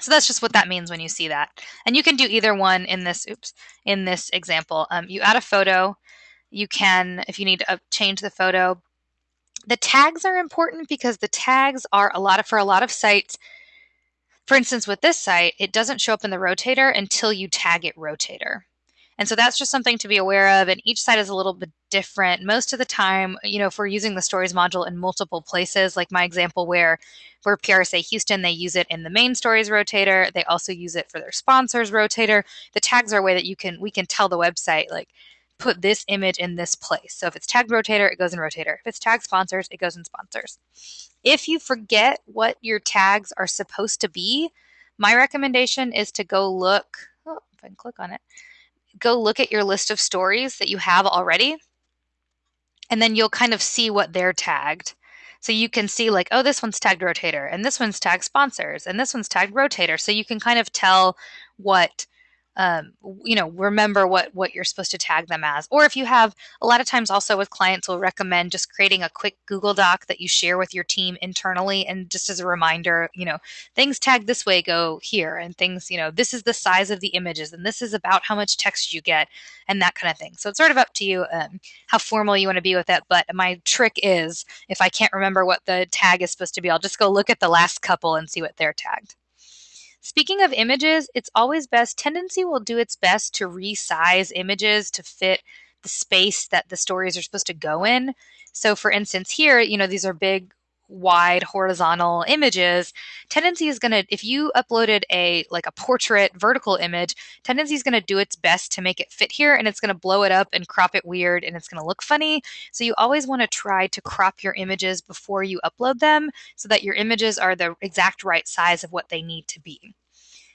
So that's just what that means when you see that. And you can do either one in this. Oops, in this example, um, you add a photo. You can, if you need to change the photo, the tags are important because the tags are a lot of for a lot of sites. For instance, with this site, it doesn't show up in the rotator until you tag it rotator. And so that's just something to be aware of. And each site is a little bit different. Most of the time, you know, if we're using the stories module in multiple places, like my example where for PRSA Houston, they use it in the main stories rotator. They also use it for their sponsors rotator. The tags are a way that you can we can tell the website like put this image in this place. So if it's tagged rotator, it goes in rotator. If it's tagged sponsors, it goes in sponsors. If you forget what your tags are supposed to be, my recommendation is to go look. Oh, if I can click on it, go look at your list of stories that you have already, and then you'll kind of see what they're tagged. So you can see like, oh, this one's tagged rotator, and this one's tagged sponsors, and this one's tagged rotator. So you can kind of tell what um, you know remember what what you're supposed to tag them as. Or if you have a lot of times also with clients will recommend just creating a quick google doc that you share with your team internally and just as a reminder you know things tagged this way go here and things you know this is the size of the images and this is about how much text you get and that kind of thing. So it's sort of up to you um, how formal you want to be with it but my trick is if i can't remember what the tag is supposed to be i'll just go look at the last couple and see what they're tagged Speaking of images, it's always best, Tendenci will do its best to resize images to fit the space that the stories are supposed to go in. So, for instance, here, you know, these are big wide horizontal images tendenci is going to if you uploaded a like a portrait vertical image tendenci is going to do its best to make it fit here and it's going to blow it up and crop it weird and it's going to look funny so you always want to try to crop your images before you upload them so that your images are the exact right size of what they need to be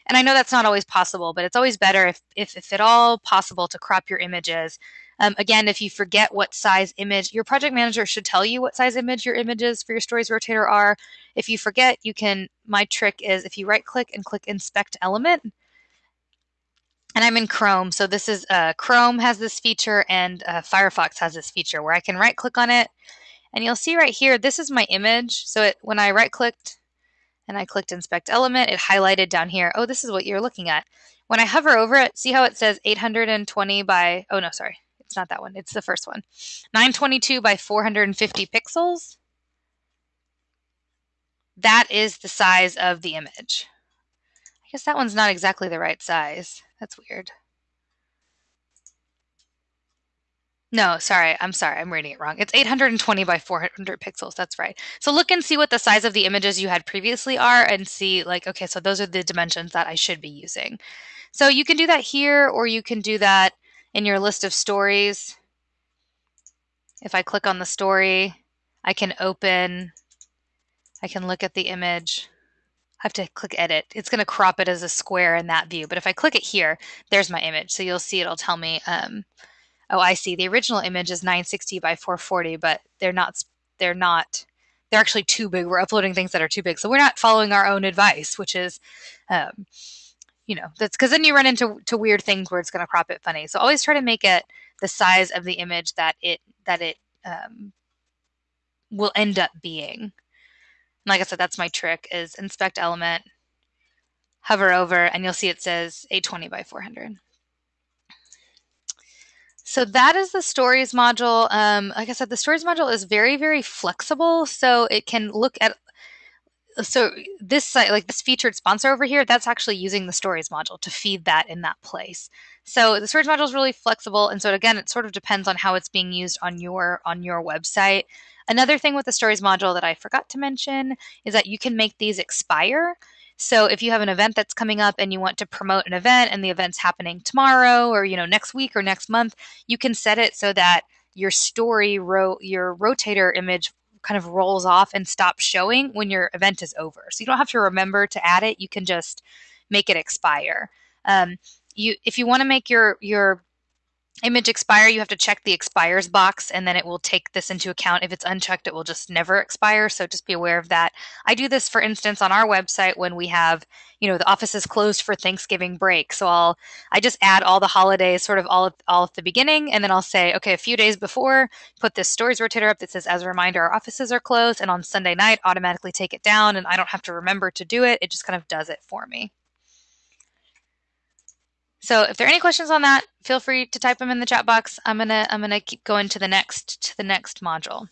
and I know that's not always possible, but it's always better if, if, if at all possible to crop your images. Um, again, if you forget what size image, your project manager should tell you what size image your images for your stories rotator are. If you forget, you can, my trick is if you right click and click inspect element, and I'm in Chrome, so this is uh, Chrome has this feature and uh, Firefox has this feature where I can right click on it and you'll see right here, this is my image. So it, when I right clicked and I clicked inspect element, it highlighted down here, oh, this is what you're looking at. When I hover over it, see how it says 820 by, oh no, sorry, it's not that one, it's the first one. 922 by 450 pixels. That is the size of the image. I guess that one's not exactly the right size. That's weird. No, sorry. I'm sorry. I'm reading it wrong. It's 820 by 400 pixels. That's right. So look and see what the size of the images you had previously are and see like, okay, so those are the dimensions that I should be using. So you can do that here or you can do that in your list of stories. If I click on the story, I can open, I can look at the image. I have to click edit. It's going to crop it as a square in that view. But if I click it here, there's my image. So you'll see it'll tell me um, oh, I see. The original image is 960 by 440, but they're not. They're not. They're actually too big. We're uploading things that are too big, so we're not following our own advice, which is, um, you know, that's because then you run into to weird things where it's going to crop it funny. So always try to make it the size of the image that it that it um, will end up being. And like I said, that's my trick: is inspect element, hover over, and you'll see it says 820 by 400. So that is the stories module. Um, like I said, the stories module is very, very flexible. So it can look at so this site like this featured sponsor over here that's actually using the stories module to feed that in that place. So the stories module is really flexible and so again it sort of depends on how it's being used on your on your website. Another thing with the stories module that i forgot to mention is that you can make these expire. So if you have an event that's coming up and you want to promote an event and the event's happening tomorrow or you know next week or next month, you can set it so that your story ro- your rotator image kind of rolls off and stops showing when your event is over. So you don't have to remember to add it. You can just make it expire. Um, you if you want to make your your image expire, you have to check the expires box and then it will take this into account. If it's unchecked, it will just never expire. So just be aware of that. I do this, for instance, on our website when we have, you know, the office is closed for Thanksgiving break. So I'll, I just add all the holidays sort of all, all at the beginning. And then I'll say, okay, a few days before, put this stories rotator up that says, as a reminder, our offices are closed. And on Sunday night, automatically take it down. And I don't have to remember to do it. It just kind of does it for me. So if there are any questions on that, feel free to type them in the chat box. I'm gonna I'm gonna keep going to the next to the next module.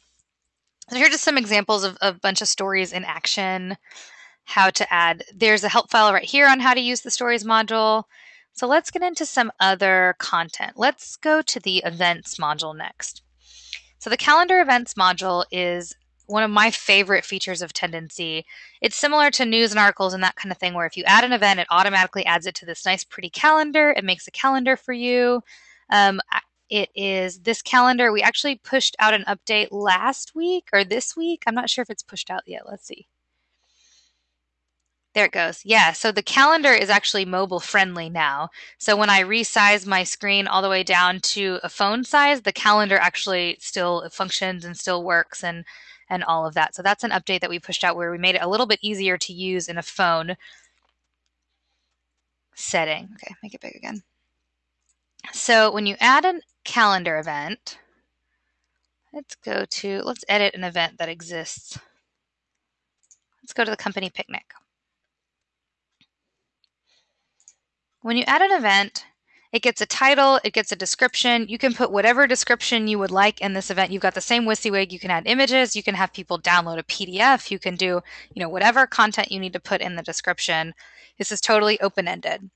So here are just some examples of, of a bunch of stories in action. How to add. There's a help file right here on how to use the stories module. So let's get into some other content. Let's go to the events module next. So the calendar events module is one of my favorite features of Tendenci. It's similar to news and articles and that kind of thing, where if you add an event, it automatically adds it to this nice, pretty calendar. It makes a calendar for you. Um, it is this calendar. We actually pushed out an update last week or this week. I'm not sure if it's pushed out yet. Let's see. There it goes. Yeah, so the calendar is actually mobile friendly now. So when I resize my screen all the way down to a phone size, the calendar actually still functions and still works and and all of that. So that's an update that we pushed out where we made it a little bit easier to use in a phone setting. Okay, make it big again. So when you add a calendar event, let's go to, let's edit an event that exists. Let's go to the company picnic. When you add an event, it gets a title, it gets a description. You can put whatever description you would like in this event. You've got the same WYSIWYG. You can add images. You can have people download a PDF. You can do, you know, whatever content you need to put in the description. This is totally open-ended.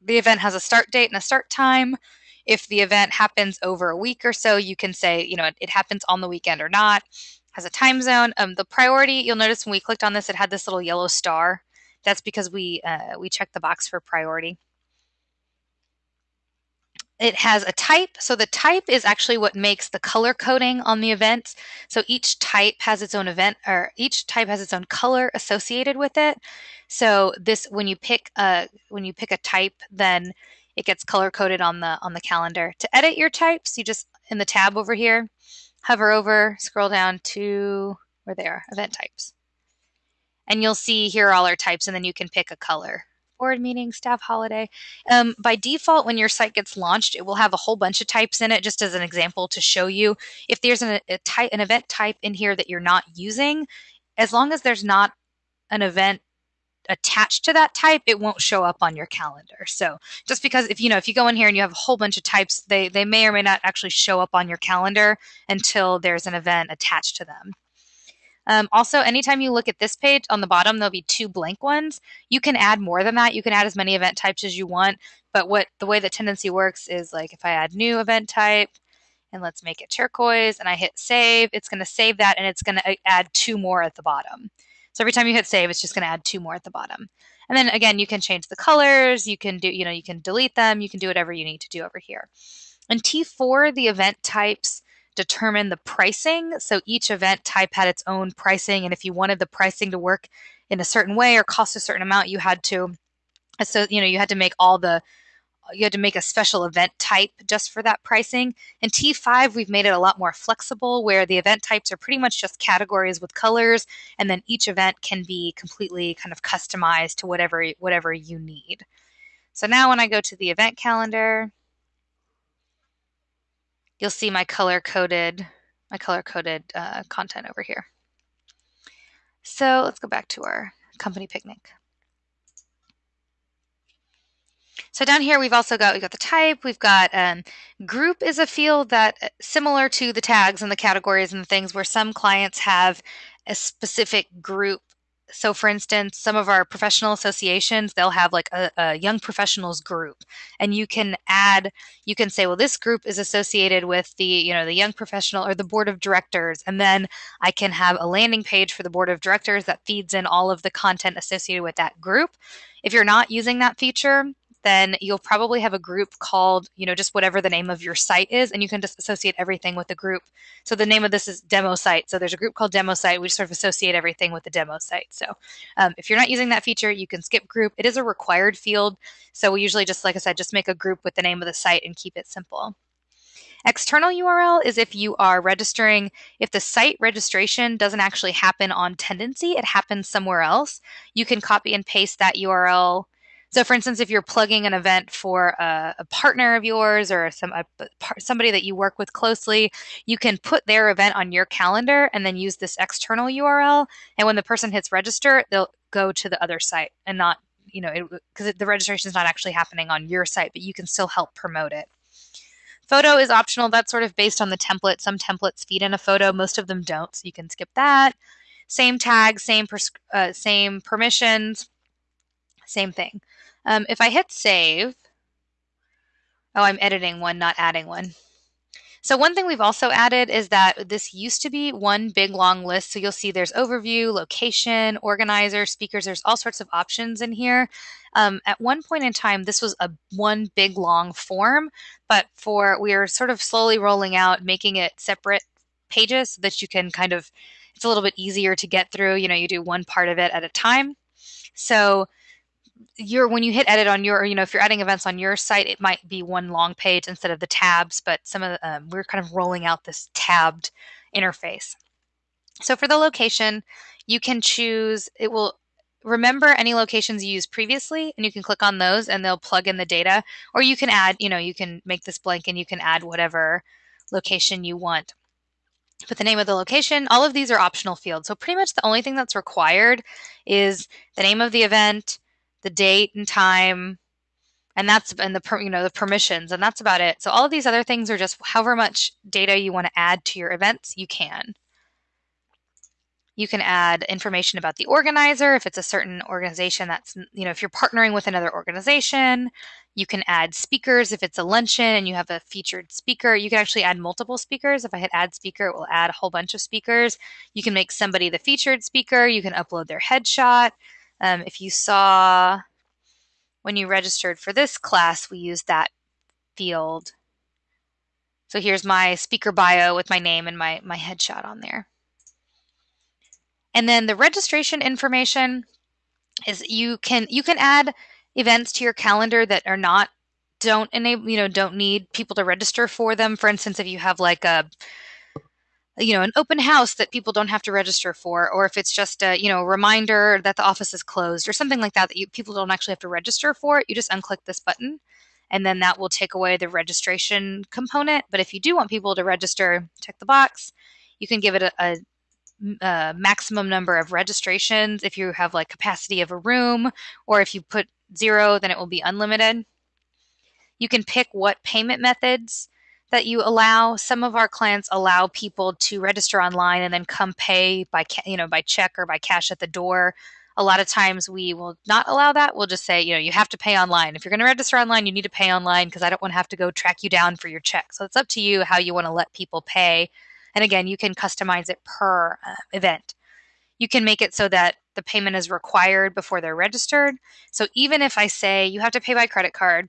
The event has a start date and a start time. If the event happens over a week or so, you can say, you know, it happens on the weekend or not. Has a time zone. Um, the priority, you'll notice when we clicked on this, it had this little yellow star. That's because we uh, we checked the box for priority. It has a type. So the type is actually what makes the color coding on the event. So each type has its own event or each type has its own color associated with it. So this when you pick a when you pick a type, then it gets color coded on the on the calendar. To edit your types, you just in the tab over here, hover over, scroll down to where they are, event types. And you'll see here are all our types and then you can pick a color board meeting, staff holiday. Um, by default, when your site gets launched, it will have a whole bunch of types in it, just as an example to show you. If there's an, a type, an event type in here that you're not using, as long as there's not an event attached to that type, it won't show up on your calendar. So just because if you know if you go in here and you have a whole bunch of types, they they may or may not actually show up on your calendar until there's an event attached to them. Um, also, anytime you look at this page on the bottom, there'll be two blank ones. You can add more than that. You can add as many event types as you want. But what the way that tendenci works is like if I add new event type, and let's make it turquoise, and I hit save, it's going to save that, and it's going to uh, add two more at the bottom. So every time you hit save, it's just going to add two more at the bottom. And then again, you can change the colors. You can do, you know, you can delete them. You can do whatever you need to do over here. In T4, the event types determine the pricing. So each event type had its own pricing. And if you wanted the pricing to work in a certain way or cost a certain amount, you had to, so, you know, you had to make all the, you had to make a special event type just for that pricing. In T5, we've made it a lot more flexible where the event types are pretty much just categories with colors, and then each event can be completely kind of customized to whatever whatever you need. So now when I go to the event calendar, you'll see my color coded my color coded uh, content over here. So let's go back to our company picnic. So down here we've also got we've got the type, we've got um, group is a field that uh, similar to the tags and the categories and the things where some clients have a specific group so for instance some of our professional associations they'll have like a, a, young professionals group. And you can add you can say well this group is associated with the you know the young professional or the board of directors. And then i can have a landing page for the board of directors that feeds in all of the content associated with that group. If you're not using that feature then you'll probably have a group called, you know, just whatever the name of your site is, and you can just associate everything with the group. So the name of this is demo site. So there's a group called demo site. We sort of associate everything with the demo site. So um, if you're not using that feature, you can skip group. It is a required field. So we usually just, like I said, just make a group with the name of the site and keep it simple. External URL is if you are registering, if the site registration doesn't actually happen on Tendenci, it happens somewhere else. You can copy and paste that URL so, for instance, if you're plugging an event for a, a partner of yours or some a, somebody that you work with closely, you can put their event on your calendar and then use this external URL. And when the person hits register, they'll go to the other site and not, you know, because the registration is not actually happening on your site, but you can still help promote it. Photo is optional. That's sort of based on the template. Some templates feed in a photo, most of them don't, so you can skip that. Same tag, same uh, same permissions, same thing. Um, if I hit save, Oh, I'm editing one, not adding one. So one thing we've also added is that this used to be one big long list. So you'll see there's overview, location, organizer, speakers. There's all sorts of options in here. Um, at one point in time, this was a one big long form, but for we are sort of slowly rolling out, making it separate pages so that you can kind of it's a little bit easier to get through. You know, you do one part of it at a time. So you're when you hit edit on your you know if you're adding events on your site it might be one long page instead of the tabs but some of the, um, we're kind of rolling out this tabbed interface. So for the location you can choose it will remember any locations you used previously and you can click on those and they'll plug in the data. Or you can add you know you can make this blank and you can add whatever location you want. Put the name of the location all of these are optional fields. So pretty much the only thing that's required is the name of the event the date and time and that's and the you know the permissions and that's about it. So all of these other things are just however much data you want to add to your events you can. You can add information about the organizer if it's a certain organization that's you know if you're partnering with another organization you can add speakers if it's a luncheon and you have a featured speaker. You can actually add multiple speakers. If i hit add speaker it will add a whole bunch of speakers. You can make somebody the featured speaker. You can upload their headshot um, if you saw when you registered for this class, we used that field. So here's my speaker bio with my name and my, my headshot on there. And then the registration information is you can you can add events to your calendar that are not don't enable you know don't need people to register for them. For instance, if you have like a you know an open house that people don't have to register for or if it's just a you know reminder that the office is closed or something like that that you, people don't actually have to register for it, you just unclick this button and then that will take away the registration component. But if you do want people to register check the box. You can give it a, a, a maximum number of registrations if you have like capacity of a room or if you put zero then it will be unlimited. You can pick what payment methods that you allow. Some of our clients allow people to register online and then come pay by you know by check or by cash at the door. A lot of times we will not allow that. We'll just say, you know, you have to pay online. If you're going to register online, you need to pay online because I don't want to have to go track you down for your check. So it's up to you how you want to let people pay. And again, you can customize it per uh, event. You can make it so that the payment is required before they're registered. So even if I say you have to pay by credit card,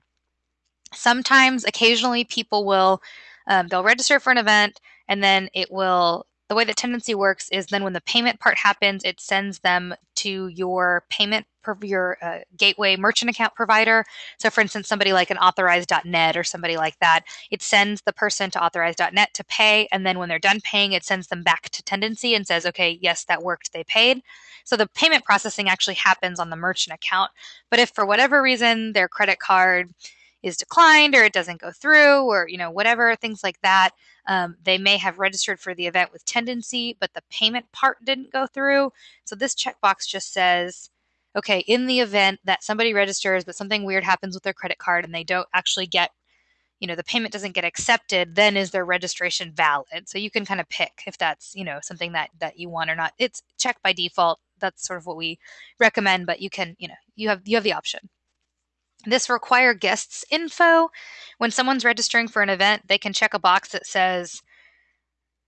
sometimes occasionally people will um, they'll register for an event and then it will the way that tendenci works is then when the payment part happens it sends them to your payment your uh, gateway merchant account provider. So for instance somebody like an authorize.net or somebody like that it sends the person to authorize.net to pay and then when they're done paying it sends them back to tendenci and says okay yes that worked they paid. So the payment processing actually happens on the merchant account but if for whatever reason their credit card is declined or it doesn't go through or you know whatever things like that um, they may have registered for the event with tendenci but the payment part didn't go through. So this checkbox just says okay in the event that somebody registers but something weird happens with their credit card and they don't actually get you know the payment doesn't get accepted then is their registration valid? So you can kind of pick if that's you know something that that you want or not. It's checked by default. That's sort of what we recommend but you can you know you have you have the option this require guests info. When someone's registering for an event, they can check a box that says,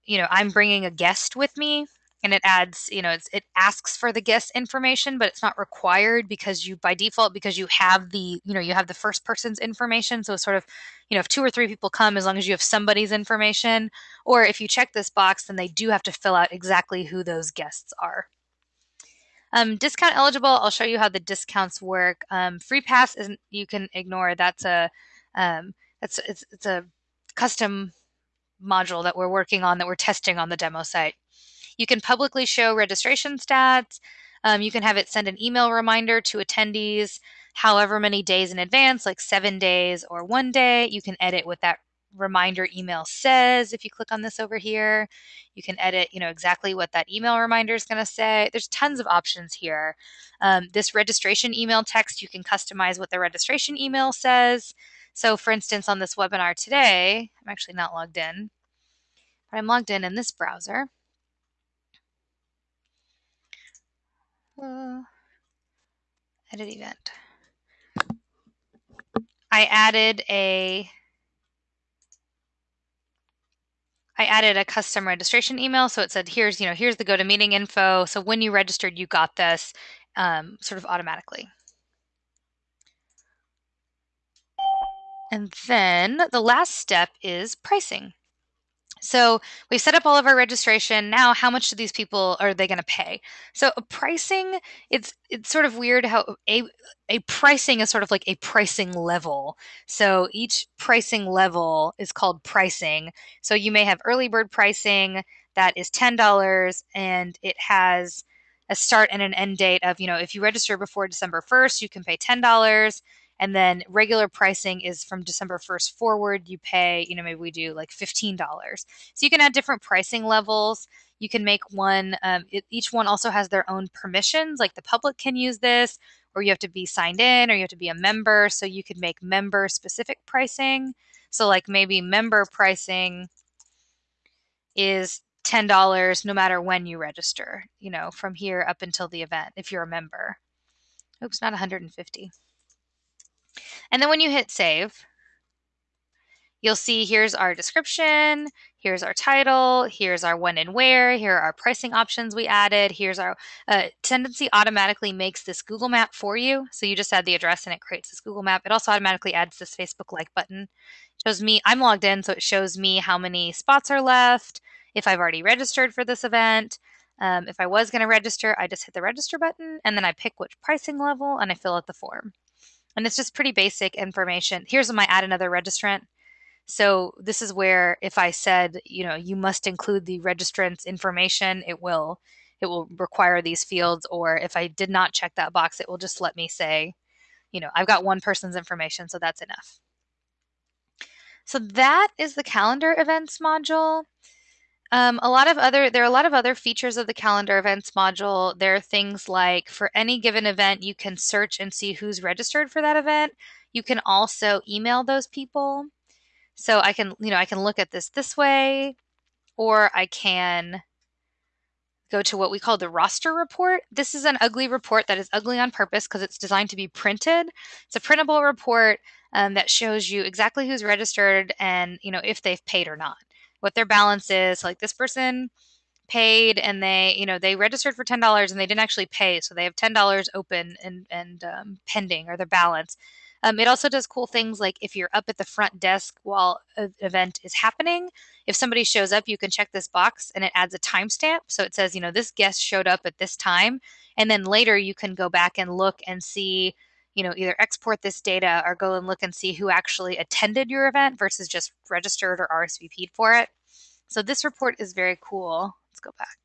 you know, I'm bringing a guest with me. And it adds, you know, it asks for the guest information, but it's not required because you, by default, because you have the, you know, you have the first person's information. So sort of, you know, if two or three people come, as long as you have somebody's information, or if you check this box, then they do have to fill out exactly who those guests are. Um, discount eligible, I'll show you how the discounts work. Um, free pass isn't, you can ignore. That's a, um, that's, it's, it's a custom module that we're working on that we're testing on the demo site. You can publicly show registration stats. Um, you can have it send an email reminder to attendees however many days in advance, like seven days or one day. You can edit what that reminder email says if you click on this over here you can edit you know exactly what that email reminder is going to say. There's tons of options here. Um, this registration email text you can customize what the registration email says. So for instance on this webinar today i'm actually not logged in but i'm logged in in this browser. Uh, edit event. I added a I added a custom registration email. So it said, here's, you know, here's the GoToMeeting info. So when you registered, you got this um, sort of automatically. And then the last step is pricing. So we've set up all of our registration. Now, how much do these people are they going to pay? So a pricing, it's it's sort of weird how a a pricing is sort of like a pricing level. So each pricing level is called pricing. So you may have early bird pricing that is ten dollars, and it has a start and an end date of you know if you register before December first, you can pay ten dollars and then regular pricing is from December 1st forward. You pay, you know, maybe we do like $15. So you can add different pricing levels. You can make one, um, it, each one also has their own permissions, like the public can use this, or you have to be signed in, or you have to be a member. So you could make member specific pricing. So, like maybe member pricing is $10 no matter when you register, you know, from here up until the event if you're a member. Oops, not 150. And then when you hit save, you'll see here's our description, here's our title, here's our when and where, here are our pricing options we added, here's our uh, Tendenci automatically makes this Google map for you. So you just add the address and it creates this Google map. It also automatically adds this Facebook like button. It shows me, I'm logged in, so it shows me how many spots are left, if I've already registered for this event. Um, if I was going to register, I just hit the register button and then I pick which pricing level and I fill out the form. And it's just pretty basic information. Here's my add another registrant. So this is where if I said, you know, you must include the registrant's information, it will it will require these fields or if I did not check that box, it will just let me say, you know, I've got one person's information, so that's enough. So that is the calendar events module. Um, a lot of other there are a lot of other features of the calendar events module. There are things like for any given event, you can search and see who's registered for that event. You can also email those people. So I can, you know, I can look at this this way, or I can go to what we call the roster report. This is an ugly report that is ugly on purpose because it's designed to be printed. It's a printable report um, that shows you exactly who's registered and you know if they've paid or not what their balance is. Like this person paid and they, you know, they registered for ten dollars and they didn't actually pay, so they have ten dollars open and and um, pending or their balance. Um, it also does cool things like if you're up at the front desk while an event is happening, if somebody shows up, you can check this box and it adds a timestamp. So it says, you know, this guest showed up at this time. And then later you can go back and look and see, you know, either export this data or go and look and see who actually attended your event versus just registered or RSVP'd for it. So this report is very cool. Let's go back.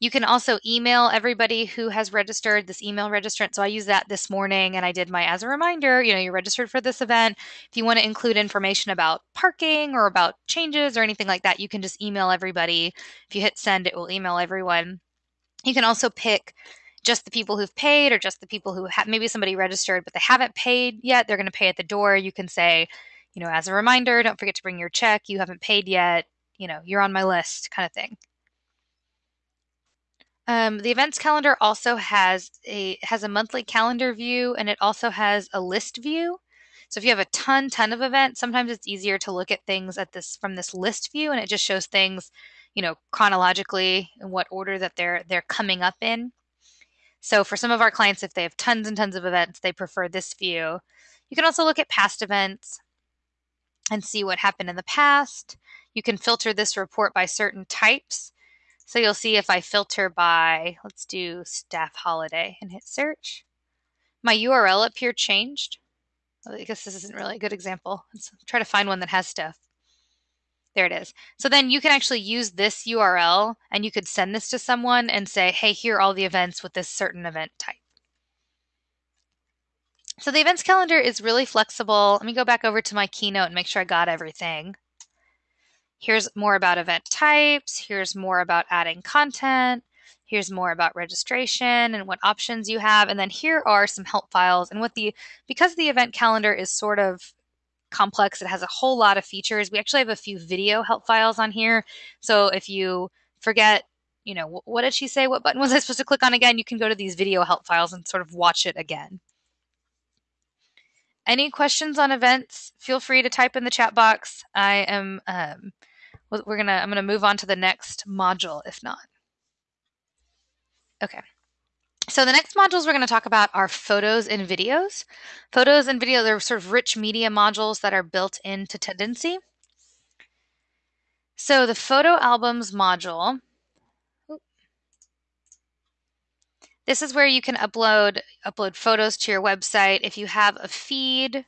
You can also email everybody who has registered this email registrant. So I used that this morning and I did my as a reminder, you know, you're registered for this event. If you want to include information about parking or about changes or anything like that, you can just email everybody. If you hit send, it will email everyone. You can also pick just the people who've paid or just the people who have maybe somebody registered but they haven't paid yet they're going to pay at the door. You can say you know as a reminder don't forget to bring your check. You haven't paid yet. You know you're on my list kind of thing. Um, the events calendar also has a has a monthly calendar view and it also has a list view. So if you have a ton ton of events sometimes it's easier to look at things at this from this list view and it just shows things you know chronologically in what order that they're they're coming up in so for some of our clients, if they have tons and tons of events, they prefer this view. You can also look at past events and see what happened in the past. You can filter this report by certain types. So you'll see if I filter by, let's do staff holiday and hit search. My URL up here changed. I guess this isn't really a good example. Let's try to find one that has stuff. There it is. So then you can actually use this URL and you could send this to someone and say, hey, here are all the events with this certain event type. So the events calendar is really flexible. Let me go back over to my keynote and make sure I got everything. Here's more about event types. Here's more about adding content. Here's more about registration and what options you have. And then here are some help files. And what the, because the event calendar is sort of complex. It has a whole lot of features. We actually have a few video help files on here. So if you forget, you know, what did she say? What button was I supposed to click on again? You can go to these video help files and sort of watch it again. Any questions on events? Feel free to type in the chat box. I am um, we're gonna I'm gonna move on to the next module if not. Okay. So the next modules we're going to talk about are photos and videos. Photos and video, they're sort of rich media modules that are built into Tendenci. So the photo albums module, this is where you can upload upload photos to your website. If you have a feed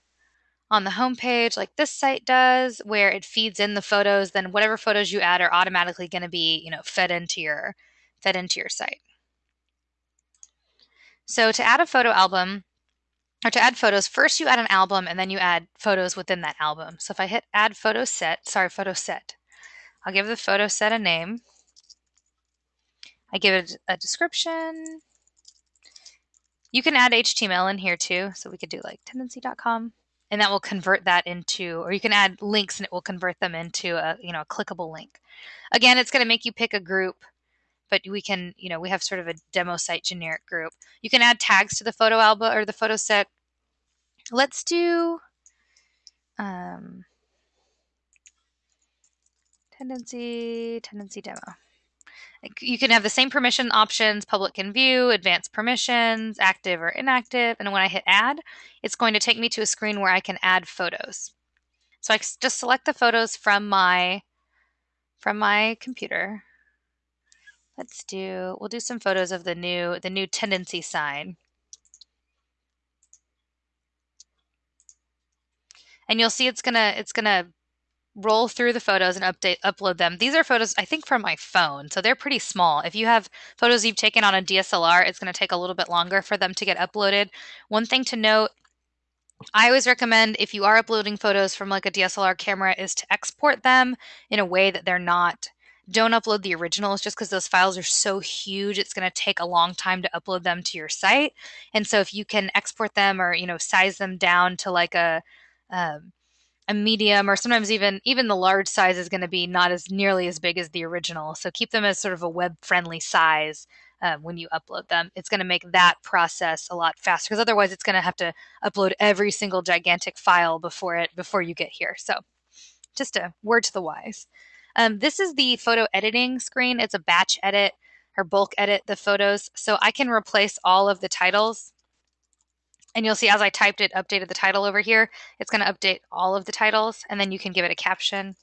on the homepage like this site does, where it feeds in the photos, then whatever photos you add are automatically going to be, you know, fed into your fed into your site. So to add a photo album, or to add photos, first you add an album and then you add photos within that album. So if I hit add photo set, sorry, photo set, I'll give the photo set a name. I give it a description. You can add HTML in here too. So we could do like tendenci.com and that will convert that into, or you can add links and it will convert them into a, you know, a clickable link. Again, it's going to make you pick a group but we can, you know, we have sort of a demo site generic group. You can add tags to the photo album or the photo set. Let's do um, tendency, Tendenci demo. You can have the same permission options, public can view, advanced permissions, active or inactive. And when I hit add, it's going to take me to a screen where I can add photos. So I just select the photos from my from my computer Let's do, we'll do some photos of the new, the new tendenci sign. And you'll see it's gonna, it's gonna roll through the photos and update, upload them. These are photos, I think, from my phone, so they're pretty small. If you have photos you've taken on a DSLR, it's gonna take a little bit longer for them to get uploaded. One thing to note, I always recommend if you are uploading photos from like a DSLR camera is to export them in a way that they're not don't upload the originals just because those files are so huge it's going to take a long time to upload them to your site. And so if you can export them or you know size them down to like a um, a medium or sometimes even even the large size is going to be not as nearly as big as the original. So keep them as sort of a web friendly size um, when you upload them. It's going to make that process a lot faster because otherwise it's going to have to upload every single gigantic file before it before you get here. So just a word to the wise um, this is the photo editing screen. It's a batch edit or bulk edit the photos. So I can replace all of the titles. And you'll see as I typed it, updated the title over here, it's going to update all of the titles. And then you can give it a caption.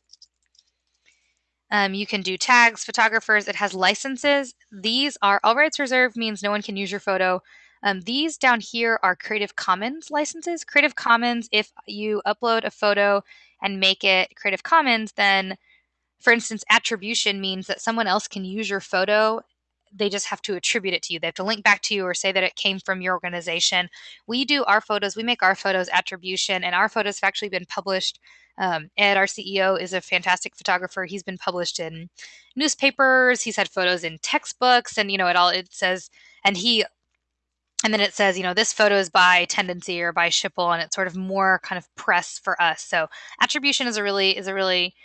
Um, you can do tags, photographers. It has licenses. These are all rights reserved means no one can use your photo. Um, these down here are Creative Commons licenses. Creative Commons, if you upload a photo and make it Creative Commons, then for instance, attribution means that someone else can use your photo. They just have to attribute it to you. They have to link back to you or say that it came from your organization. We do our photos, we make our photos attribution, and our photos have actually been published. Um, Ed, our CEO, is a fantastic photographer. He's been published in newspapers. He's had photos in textbooks, and you know, it all it says, and he and then it says, you know, this photo is by Tendenci or by Schipul, and it's sort of more kind of press for us. So attribution is a really is a really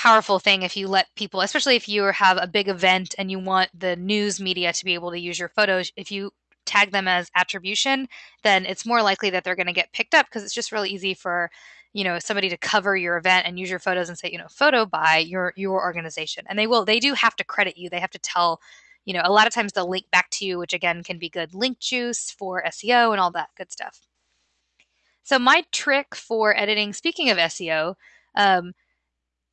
powerful thing if you let people, especially if you have a big event and you want the news media to be able to use your photos, if you tag them as attribution, then it's more likely that they're going to get picked up because it's just really easy for you know somebody to cover your event and use your photos and say you know photo by your your organization. And they will they do have to credit you. They have to tell you know a lot of times they'll link back to you which again can be good link juice for seo and all that good stuff. So my trick for editing speaking of seo um,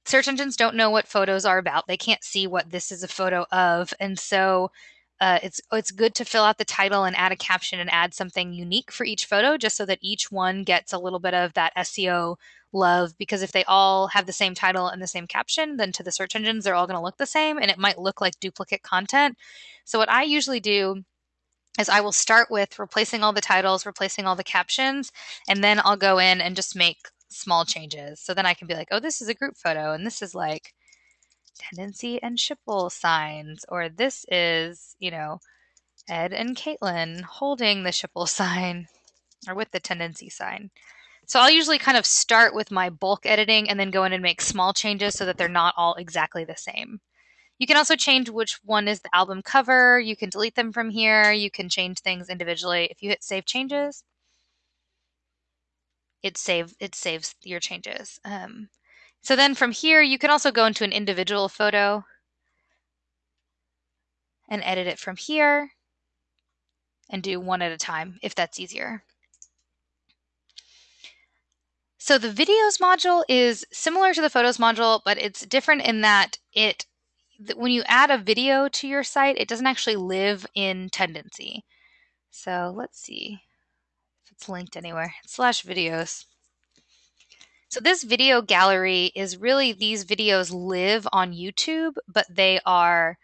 search engines don't know what photos are about. They can't see what this is a photo of. And so uh, it's it's good to fill out the title and add a caption and add something unique for each photo, just so that each one gets a little bit of that SEO love. Because if they all have the same title and the same caption, then to the search engines they're all going to look the same, and it might look like duplicate content. So what I usually do is I will start with replacing all the titles, replacing all the captions, and then I'll go in and just make small changes. So then I can be like, oh, this is a group photo, and this is like tendenci and Schipul signs, or this is, you know, Ed and Caitlin holding the Schipul sign or with the tendenci sign. So I'll usually kind of start with my bulk editing and then go in and make small changes so that they're not all exactly the same. You can also change which one is the album cover. You can delete them from here. You can change things individually. If you hit save changes, it save it saves your changes. Um, So then from here, you can also go into an individual photo and edit it from here and do one at a time if that's easier. So the videos module is similar to the photos module, but it's different in that it when you add a video to your site, it doesn't actually live in Tendenci. So let's see it's linked anywhere. Slash videos. So this video gallery is really these videos live on YouTube, but they are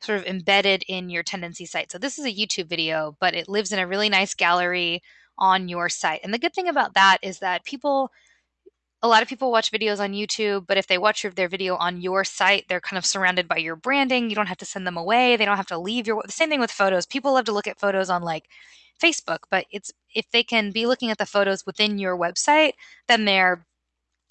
sort of embedded in your tendenci site. So this is a YouTube video, but it lives in a really nice gallery on your site. And the good thing about that is that people a lot of people watch videos on YouTube, but if they watch their video on your site, they're kind of surrounded by your branding. You don't have to send them away. They don't have to leave your. The same thing with photos. People love to look at photos on like Facebook, but it's if they can be looking at the photos within your website, then they're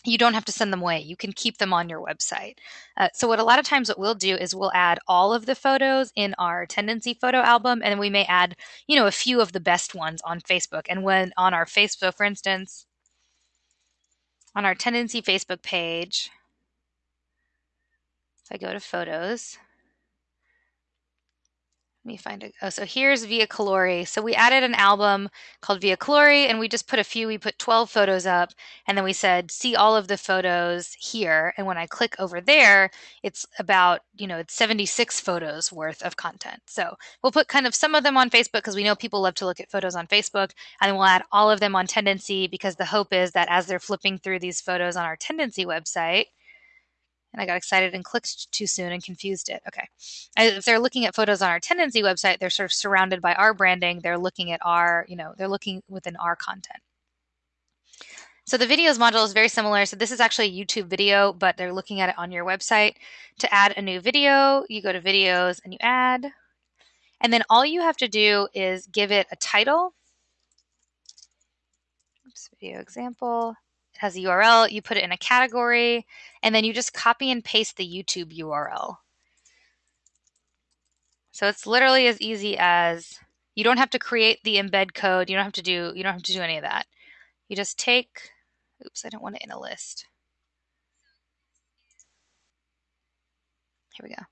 you don't have to send them away. You can keep them on your website. Uh, so what a lot of times what we'll do is we'll add all of the photos in our tendenci photo album, and we may add you know a few of the best ones on Facebook. And when on our Facebook, for instance, on our Tendenci Facebook page, if I go to photos, let me find it. Oh, so here's Via Colori. So we added an album called Via Colori and we just put a few, we put 12 photos up and then we said, see all of the photos here. And when I click over there, it's about, you know, it's 76 photos worth of content. So we'll put kind of some of them on Facebook because we know people love to look at photos on Facebook. And then we'll add all of them on Tendenci because the hope is that as they're flipping through these photos on our Tendenci website, and I got excited and clicked too soon and confused it. Okay. If they're looking at photos on our Tendenci website, they're sort of surrounded by our branding. They're looking at our, you know, they're looking within our content. So the videos module is very similar. So this is actually a YouTube video, but they're looking at it on your website. To add a new video, you go to videos and you add. And then all you have to do is give it a title. Oops, video example has a URL, you put it in a category, and then you just copy and paste the YouTube URL. So it's literally as easy as you don't have to create the embed code. You don't have to do you don't have to do any of that. You just take oops, I don't want it in a list. Here we go.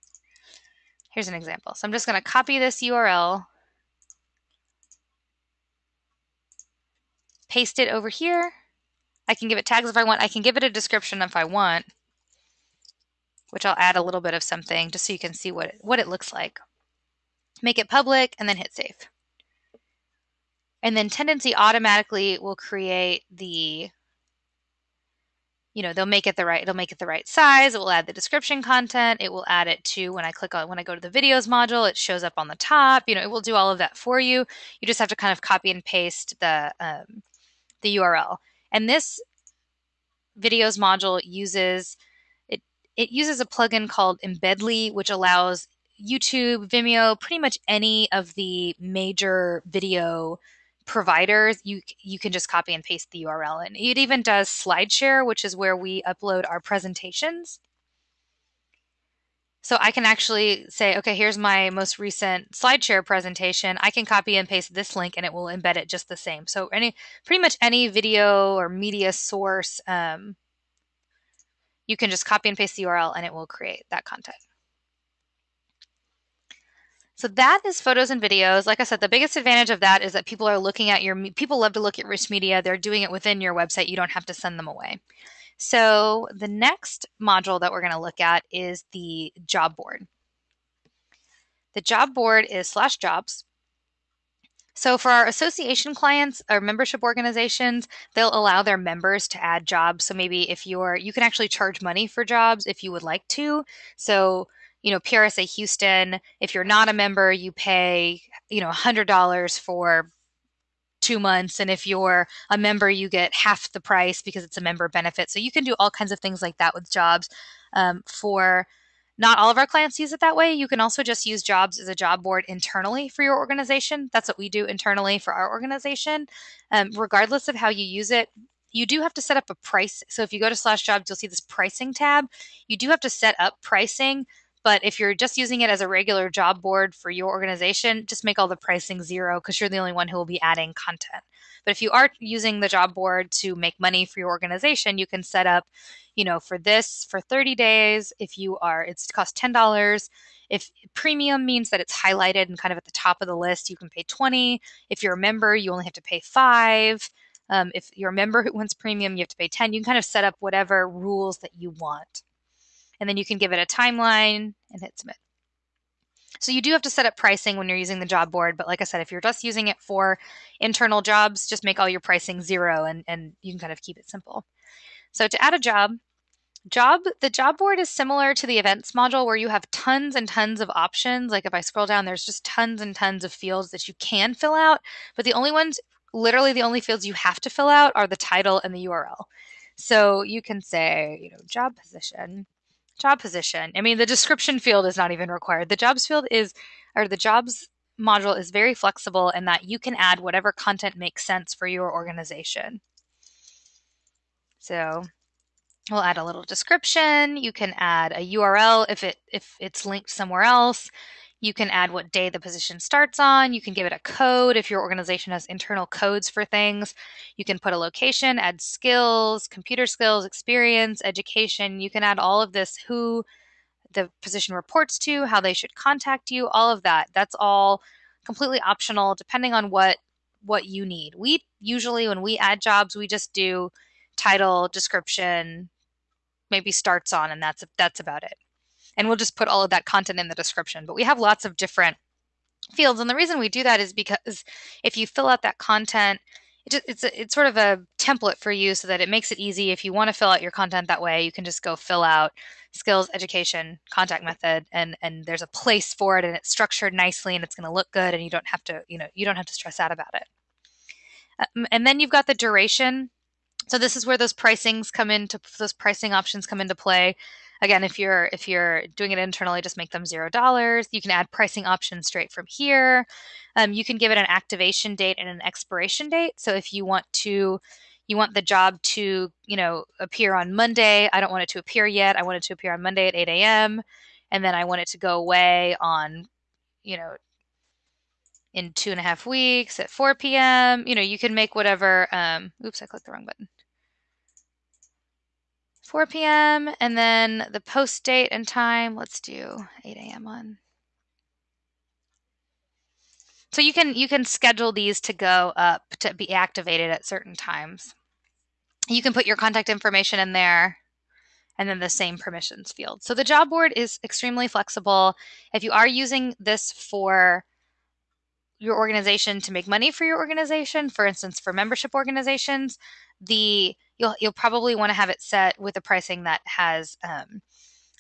Here's an example. So I'm just going to copy this URL, paste it over here, I can give it tags if I want. I can give it a description if I want, which I'll add a little bit of something just so you can see what it, what it looks like. Make it public and then hit save. And then Tendenci automatically will create the, you know, they'll make it the right, it'll make it the right size. It will add the description content. It will add it to when I click on, when I go to the videos module, it shows up on the top. You know, it will do all of that for you. You just have to kind of copy and paste the, um, the URL. And this videos module uses it it uses a plugin called Embedly, which allows YouTube, Vimeo, pretty much any of the major video providers, you you can just copy and paste the URL and it even does SlideShare, which is where we upload our presentations. So I can actually say, okay, here's my most recent SlideShare presentation. I can copy and paste this link and it will embed it just the same. So any pretty much any video or media source, um, you can just copy and paste the URL and it will create that content. So that is photos and videos. Like I said, the biggest advantage of that is that people are looking at your, people love to look at rich media. They're doing it within your website. You don't have to send them away. So the next module that we're going to look at is the job board. The job board is slash jobs. So for our association clients or membership organizations, they'll allow their members to add jobs. So maybe if you're, you can actually charge money for jobs if you would like to. So you know, PRSA Houston, if you're not a member, you pay, you know, $100 for two months. And if you're a member, you get half the price because it's a member benefit. So you can do all kinds of things like that with jobs. Um, for not all of our clients use it that way. You can also just use jobs as a job board internally for your organization. That's what we do internally for our organization. Um, regardless of how you use it, you do have to set up a price. So if you go to slash jobs, you'll see this pricing tab. You do have to set up pricing But if you're just using it as a regular job board for your organization, just make all the pricing zero because you're the only one who will be adding content. But if you are using the job board to make money for your organization, you can set up, you know, for this for 30 days. If you are, it's cost $10. If premium means that it's highlighted and kind of at the top of the list, you can pay 20. If you're a member, you only have to pay five. Um, if you're a member who wants premium, you have to pay 10. You can kind of set up whatever rules that you want. And then you can give it a timeline and hit submit. So you do have to set up pricing when you're using the job board, but like I said, if you're just using it for internal jobs, just make all your pricing zero and, and you can kind of keep it simple. So to add a job, job the job board is similar to the events module where you have tons and tons of options. Like if I scroll down, there's just tons and tons of fields that you can fill out, but the only ones literally the only fields you have to fill out are the title and the URL. So you can say, you know, job position, job position. I mean, the description field is not even required. The jobs field is, or the jobs module is very flexible in that you can add whatever content makes sense for your organization. So we'll add a little description. You can add a URL if it if it's linked somewhere else. You can add what day the position starts on. You can give it a code if your organization has internal codes for things. You can put a location, add skills, computer skills, experience, education. You can add all of this who the position reports to, how they should contact you, all of that. That's all completely optional depending on what what you need. We usually when we add jobs, we just do title, description, maybe starts on and that's that's about it and we'll just put all of that content in the description. But we have lots of different fields, and the reason we do that is because if you fill out that content, it just, it's a, it's sort of a template for you, so that it makes it easy. If you want to fill out your content that way, you can just go fill out skills, education, contact method, and and there's a place for it, and it's structured nicely, and it's going to look good, and you don't have to you know you don't have to stress out about it. Um, and then you've got the duration. So this is where those pricings come into those pricing options come into play. Again, if you're if you're doing it internally, just make them zero dollars. You can add pricing options straight from here. Um, you can give it an activation date and an expiration date. So if you want to you want the job to you know appear on Monday. I don't want it to appear yet. I want it to appear on Monday at 8 a.m. and then I want it to go away on you know in two and a half weeks at 4 p.m. You know, you can make whatever. Um, oops, I clicked the wrong button. 4 p.m. and then the post date and time. Let's do 8 a.m. on. So you can you can schedule these to go up to be activated at certain times. You can put your contact information in there and then the same permissions field. So the job board is extremely flexible. If you are using this for your organization to make money for your organization, for instance, for membership organizations, the you'll you'll probably want to have it set with a pricing that has um,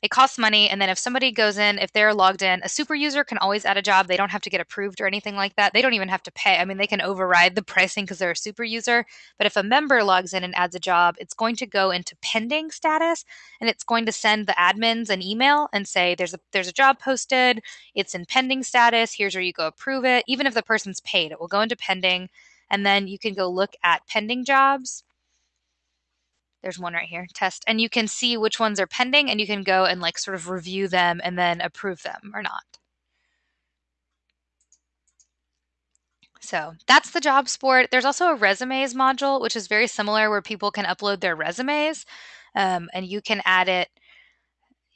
it costs money and then if somebody goes in if they're logged in a super user can always add a job. They don't have to get approved or anything like that. They don't even have to pay. I mean they can override the pricing because they're a super user but if a member logs in and adds a job it's going to go into pending status and it's going to send the admins an email and say there's a there's a job posted. It's in pending status. Here's where you go approve it. Even if the person's paid it will go into pending and then you can go look at pending jobs there's one right here test and you can see which ones are pending and you can go and like sort of review them and then approve them or not. So that's the job board there's also a resumes module which is very similar where people can upload their resumes um, and you can add it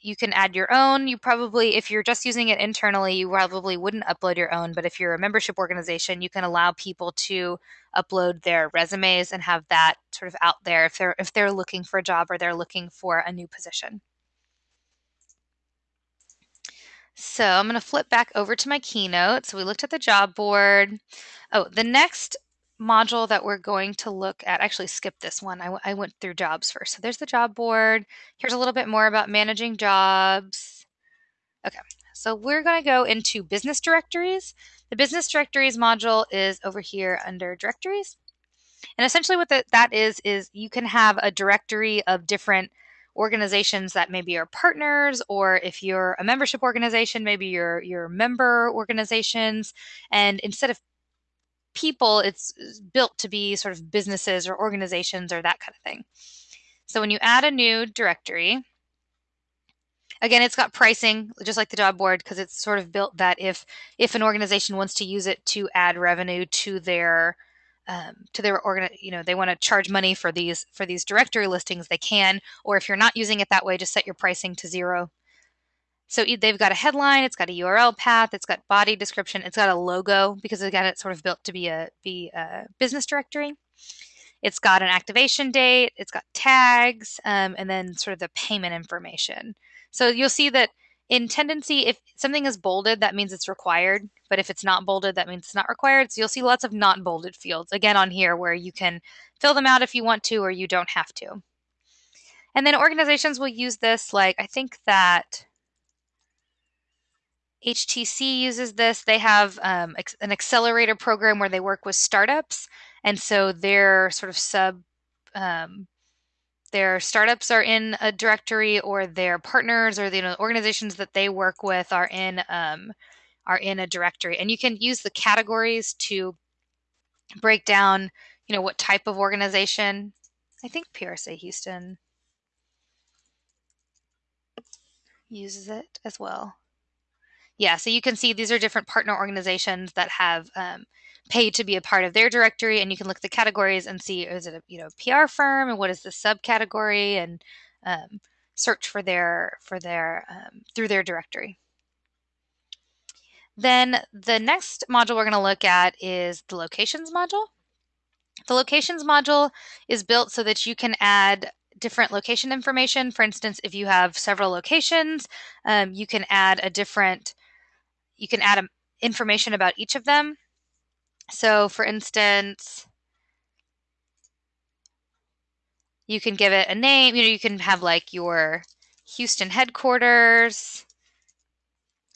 you can add your own. You probably, if you're just using it internally, you probably wouldn't upload your own. But if you're a membership organization, you can allow people to upload their resumes and have that sort of out there if they're if they're looking for a job or they're looking for a new position. So I'm going to flip back over to my keynote. So we looked at the job board. Oh, the next module that we're going to look at, actually skip this one. I, went through jobs first. So there's the job board. Here's a little bit more about managing jobs. Okay, so we're going to go into business directories. The business directories module is over here under directories. And essentially what the, that is, is you can have a directory of different organizations that maybe are partners or if you're a membership organization maybe your your member organizations and instead of people, it's built to be sort of businesses or organizations or that kind of thing. So when you add a new directory, again, it's got pricing just like the job board because it's sort of built that if if an organization wants to use it to add revenue to their um, to their organ, you know, they want to charge money for these for these directory listings, they can. Or if you're not using it that way, just set your pricing to zero. So they've got a headline, it's got a URL path, it's got body description, it's got a logo because again, it's sort of built to be a be a business directory. It's got an activation date, it's got tags, um, and then sort of the payment information. So you'll see that in tendenci, if something is bolded, that means it's required. But if it's not bolded, that means it's not required. So you'll see lots of not bolded fields again on here where you can fill them out if you want to or you don't have to. And then organizations will use this like I think that HTC uses this. They have um, an accelerator program where they work with startups, and so their sort of sub um, their startups are in a directory, or their partners or the you know, organizations that they work with are in um, are in a directory. And you can use the categories to break down, you know, what type of organization. I think PRSA Houston uses it as well. Yeah, so you can see these are different partner organizations that have um, paid to be a part of their directory, and you can look at the categories and see is it a you know PR firm and what is the subcategory and um, search for their for their um, through their directory. Then the next module we're going to look at is the locations module. The locations module is built so that you can add different location information. For instance, if you have several locations, um, you can add a different you can add information about each of them. So, for instance, you can give it a name. You know, you can have like your Houston headquarters.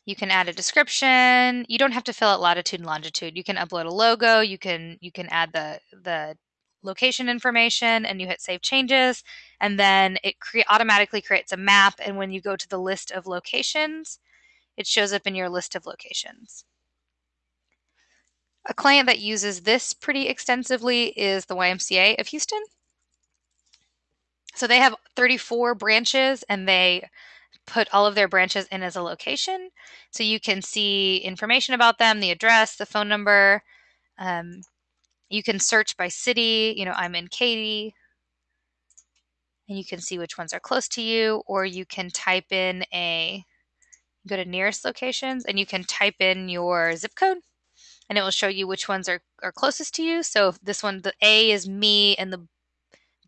You can add a description. You don't have to fill out latitude and longitude. You can upload a logo. You can you can add the the location information, and you hit save changes, and then it cre- automatically creates a map. And when you go to the list of locations, it shows up in your list of locations. A client that uses this pretty extensively is the YMCA of Houston. So they have 34 branches and they put all of their branches in as a location. So you can see information about them, the address, the phone number. Um, you can search by city. You know, I'm in Katy. And you can see which ones are close to you, or you can type in a go to nearest locations and you can type in your zip code and it will show you which ones are, are closest to you. So this one, the A is me and the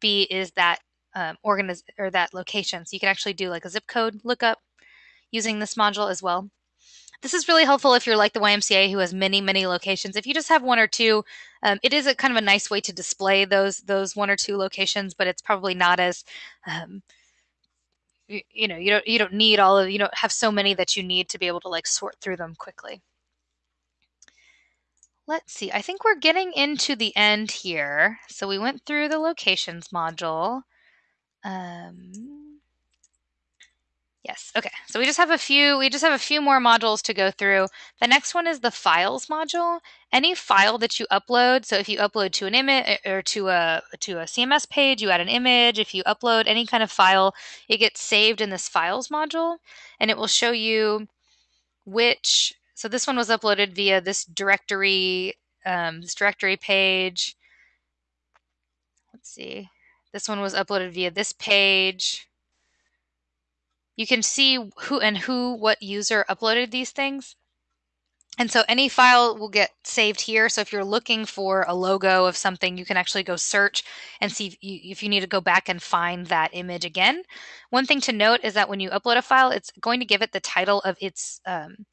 B is that um, organiz- or that location. So you can actually do like a zip code lookup using this module as well. This is really helpful if you're like the YMCA who has many, many locations. If you just have one or two, um, it is a kind of a nice way to display those those one or two locations, but it's probably not as um, you, you know you don't you don't need all of you don't have so many that you need to be able to like sort through them quickly. Let's see i think we're getting into the end here. So we went through the locations module. Um Yes. Okay. So we just have a few we just have a few more modules to go through. The next one is the files module. Any file that you upload, so if you upload to an image eh, or to a to a CMS page, you add an image, if you upload any kind of file, it gets saved in this files module and it will show you which so this one was uploaded via this directory um, this directory page. Let's see. This one was uploaded via this page you can see who and who, what user uploaded these things. And so any file will get saved here. So if you're looking for a logo of something, you can actually go search and see if you, if you, need to go back and find that image again. One thing to note is that when you upload a file, it's going to give it the title of its um,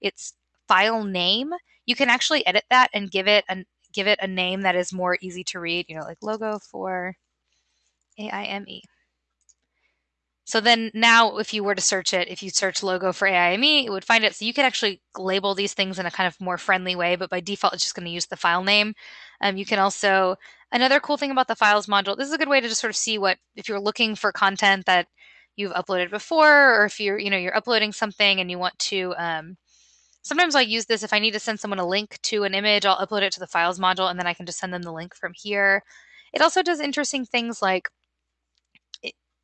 its file name. You can actually edit that and give it a give it a name that is more easy to read. You know, like logo for AIME. So then now if you were to search it, if you search logo for AIME, it would find it. So you can actually label these things in a kind of more friendly way, but by default, it's just going to use the file name. Um, you can also, another cool thing about the files module, this is a good way to just sort of see what, if you're looking for content that you've uploaded before, or if you're, you know, you're uploading something and you want to, um, sometimes I'll use this if I need to send someone a link to an image, I'll upload it to the files module and then I can just send them the link from here. It also does interesting things like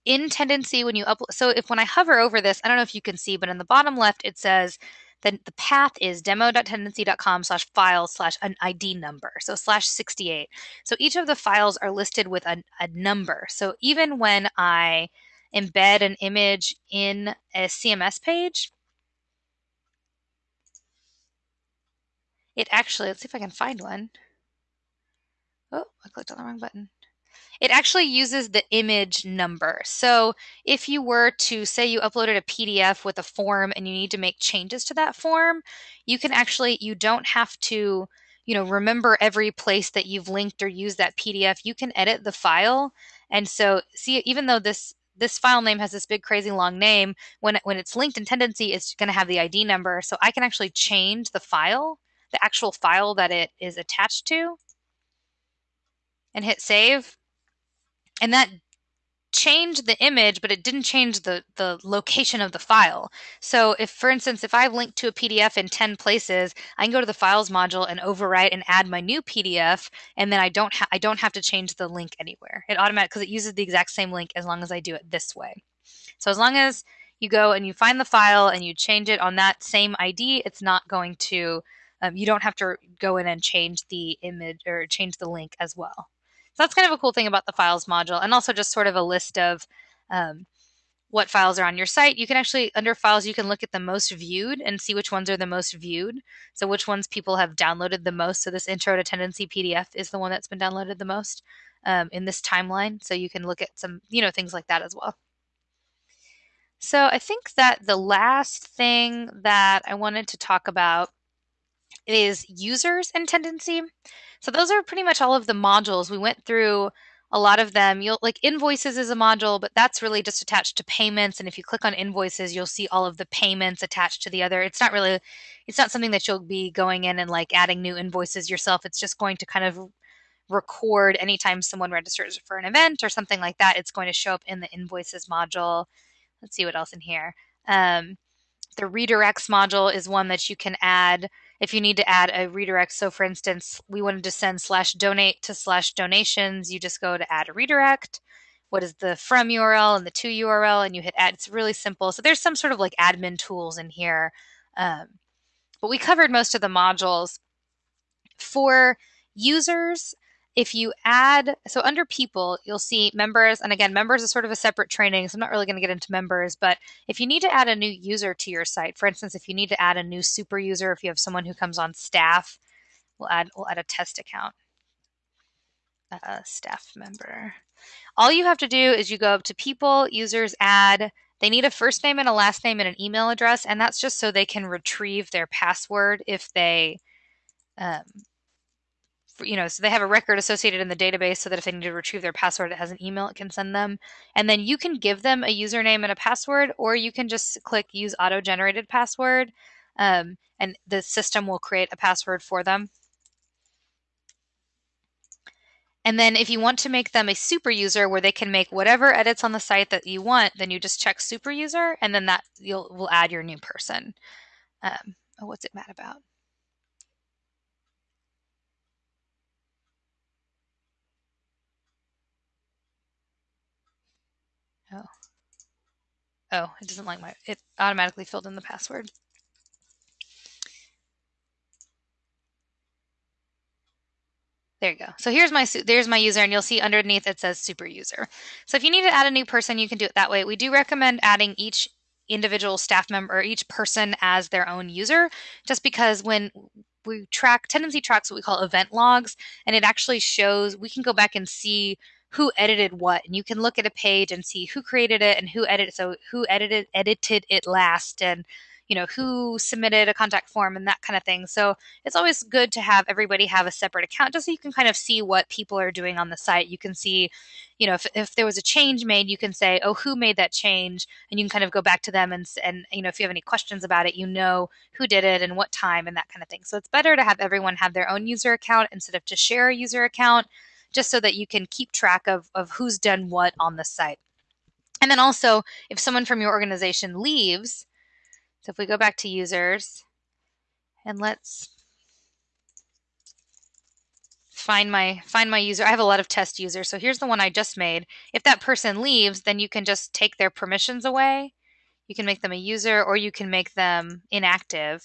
in tendenci when you upload so if when i hover over this i don't know if you can see but in the bottom left it says that the path is demo.tendenci.com slash files slash an id number so slash 68 so each of the files are listed with a, a number. So even when i embed an image in a cms page it actually let's see if i can find one. Oh i clicked on the wrong button it actually uses the image number. So if you were to say you uploaded a PDF with a form and you need to make changes to that form, you can actually, you don't have to, you know, remember every place that you've linked or used that PDF. You can edit the file. And so see, even though this this file name has this big crazy long name, when, when it's linked in Tendenci, it's going to have the ID number. So I can actually change the file, the actual file that it is attached to and hit save and that changed the image, but it didn't change the, the location of the file. So if, for instance, if I've linked to a PDF in 10 places, I can go to the files module and overwrite and add my new PDF, and then I don't, I don't have to change the link anywhere. It automatic because it uses the exact same link as long as I do it this way. So as long as you go and you find the file and you change it on that same ID, it's not going to, um, you don't have to go in and change the image or change the link as well. So that's kind of a cool thing about the files module and also just sort of a list of um, what files are on your site. You can actually, under files, you can look at the most viewed and see which ones are the most viewed. So which ones people have downloaded the most. So this intro to tendenci PDF is the one that's been downloaded the most um, in this timeline. So you can look at some, you know, things like that as well. So I think that the last thing that I wanted to talk about is users and tendenci. So those are pretty much all of the modules. We went through a lot of them. You'll like invoices is a module, but that's really just attached to payments. And if you click on invoices, you'll see all of the payments attached to the other. It's not really, it's not something that you'll be going in and like adding new invoices yourself. It's just going to kind of record anytime someone registers for an event or something like that. It's going to show up in the invoices module. Let's see what else in here. Um, the redirects module is one that you can add if you need to add a redirect. So for instance, we wanted to send slash donate to slash donations, you just go to add a redirect. What is the from URL and the to URL and you hit add. It's really simple. So there's some sort of like admin tools in here. Um, but we covered most of the modules. For users, if you add, so under people, you'll see members, and again, members is sort of a separate training, so I'm not really going to get into members, but if you need to add a new user to your site, for instance, if you need to add a new super user, if you have someone who comes on staff, we'll add, we'll add a test account, uh, staff member. All you have to do is you go up to people, users, add, they need a first name and a last name and an email address, and that's just so they can retrieve their password if they um, you know, so they have a record associated in the database so that if they need to retrieve their password, it has an email it can send them. And then you can give them a username and a password, or you can just click use auto generated password, um, and the system will create a password for them. And then if you want to make them a super user where they can make whatever edits on the site that you want, then you just check super user and then that you'll will add your new person. Um, oh, what's it mad about? Oh. Oh, it doesn't like my, it automatically filled in the password. There you go. So here's my there's my user, and you'll see underneath it says super user. So if you need to add a new person, you can do it that way. We do recommend adding each individual staff member or each person as their own user, just because when we track tendenci tracks what we call event logs, and it actually shows we can go back and see who edited what and you can look at a page and see who created it and who edited so who edited edited it last and you know who submitted a contact form and that kind of thing. So it's always good to have everybody have a separate account just so you can kind of see what people are doing on the site. You can see you know if, if there was a change made you can say oh who made that change? And you can kind of go back to them and and you know if you have any questions about it you know who did it and what time and that kind of thing. So it's better to have everyone have their own user account instead of to share a user account just so that you can keep track of, of who's done what on the site. And then also, if someone from your organization leaves, so if we go back to users and let's find my find my user. I have a lot of test users, so here's the one I just made. If that person leaves, then you can just take their permissions away. You can make them a user, or you can make them inactive.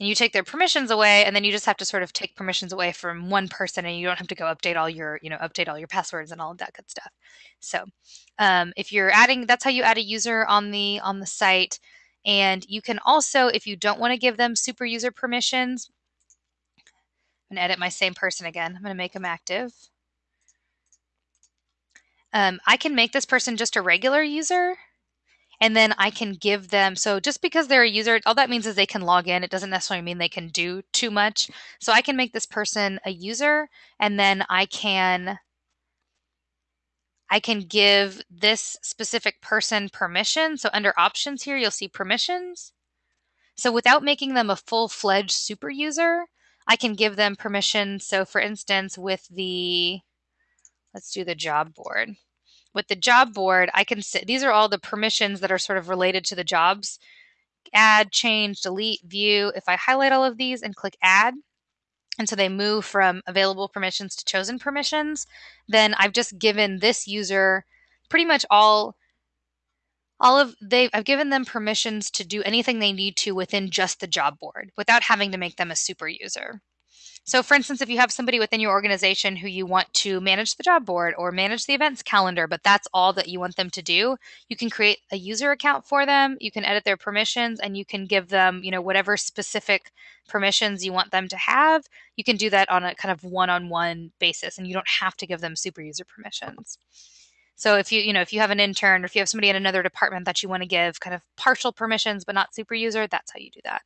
And you take their permissions away, and then you just have to sort of take permissions away from one person, and you don't have to go update all your, you know, update all your passwords and all of that good stuff. So, um, if you're adding, that's how you add a user on the on the site. And you can also, if you don't want to give them super user permissions, I'm going to edit my same person again. I'm going to make them active. Um, I can make this person just a regular user and then I can give them so just because they're a user all that means is they can log in it doesn't necessarily mean they can do too much so I can make this person a user and then I can I can give this specific person permission so under options here you'll see permissions so without making them a full-fledged super user I can give them permission. So for instance, with the, let's do the job board. With the job board, I can sit, these are all the permissions that are sort of related to the jobs. Add, change, delete, view. If I highlight all of these and click add, and so they move from available permissions to chosen permissions, then I've just given this user pretty much all all of they I've given them permissions to do anything they need to within just the job board without having to make them a super user. So for instance, if you have somebody within your organization who you want to manage the job board or manage the events calendar, but that's all that you want them to do, you can create a user account for them, you can edit their permissions and you can give them, you know, whatever specific permissions you want them to have. You can do that on a kind of one-on-one basis and you don't have to give them super user permissions. So if you, you know, if you have an intern or if you have somebody in another department that you want to give kind of partial permissions but not super user, that's how you do that.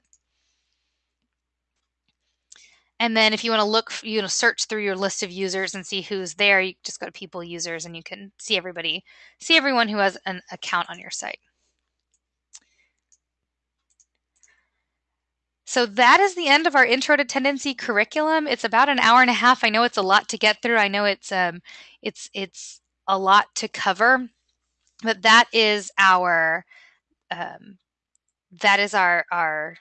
And then if you want to look, you know, search through your list of users and see who's there, you just go to people users and you can see everybody, see everyone who has an account on your site. So that is the end of our intro to Tendenci curriculum. It's about an hour and a half. I know it's a lot to get through. I know it's um it's it's a lot to cover, but that is our um, that is our our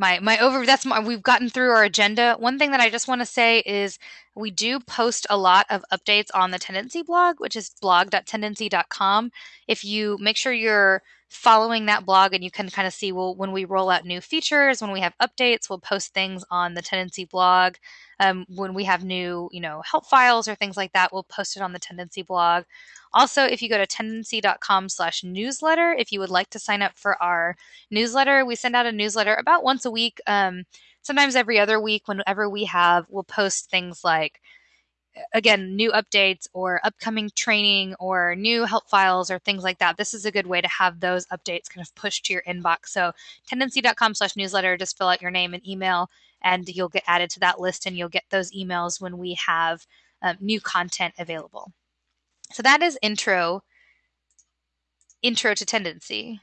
my my over that's my we've gotten through our agenda. One thing that i just want to say is we do post a lot of updates on the tendenci blog which is blog.tendenci.com if you make sure you're following that blog and you can kind of see well when we roll out new features when we have updates we'll post things on the tendenci blog. Um, when we have new you know help files or things like that we'll post it on the tendenci blog. Also if you go to tendenci.com slash newsletter if you would like to sign up for our newsletter we send out a newsletter about once a week. Um, sometimes every other week whenever we have we'll post things like again, new updates or upcoming training or new help files or things like that, this is a good way to have those updates kind of pushed to your inbox. So tendenci.com slash newsletter, just fill out your name and email and you'll get added to that list and you'll get those emails when we have um, new content available. So that is intro, intro to tendenci.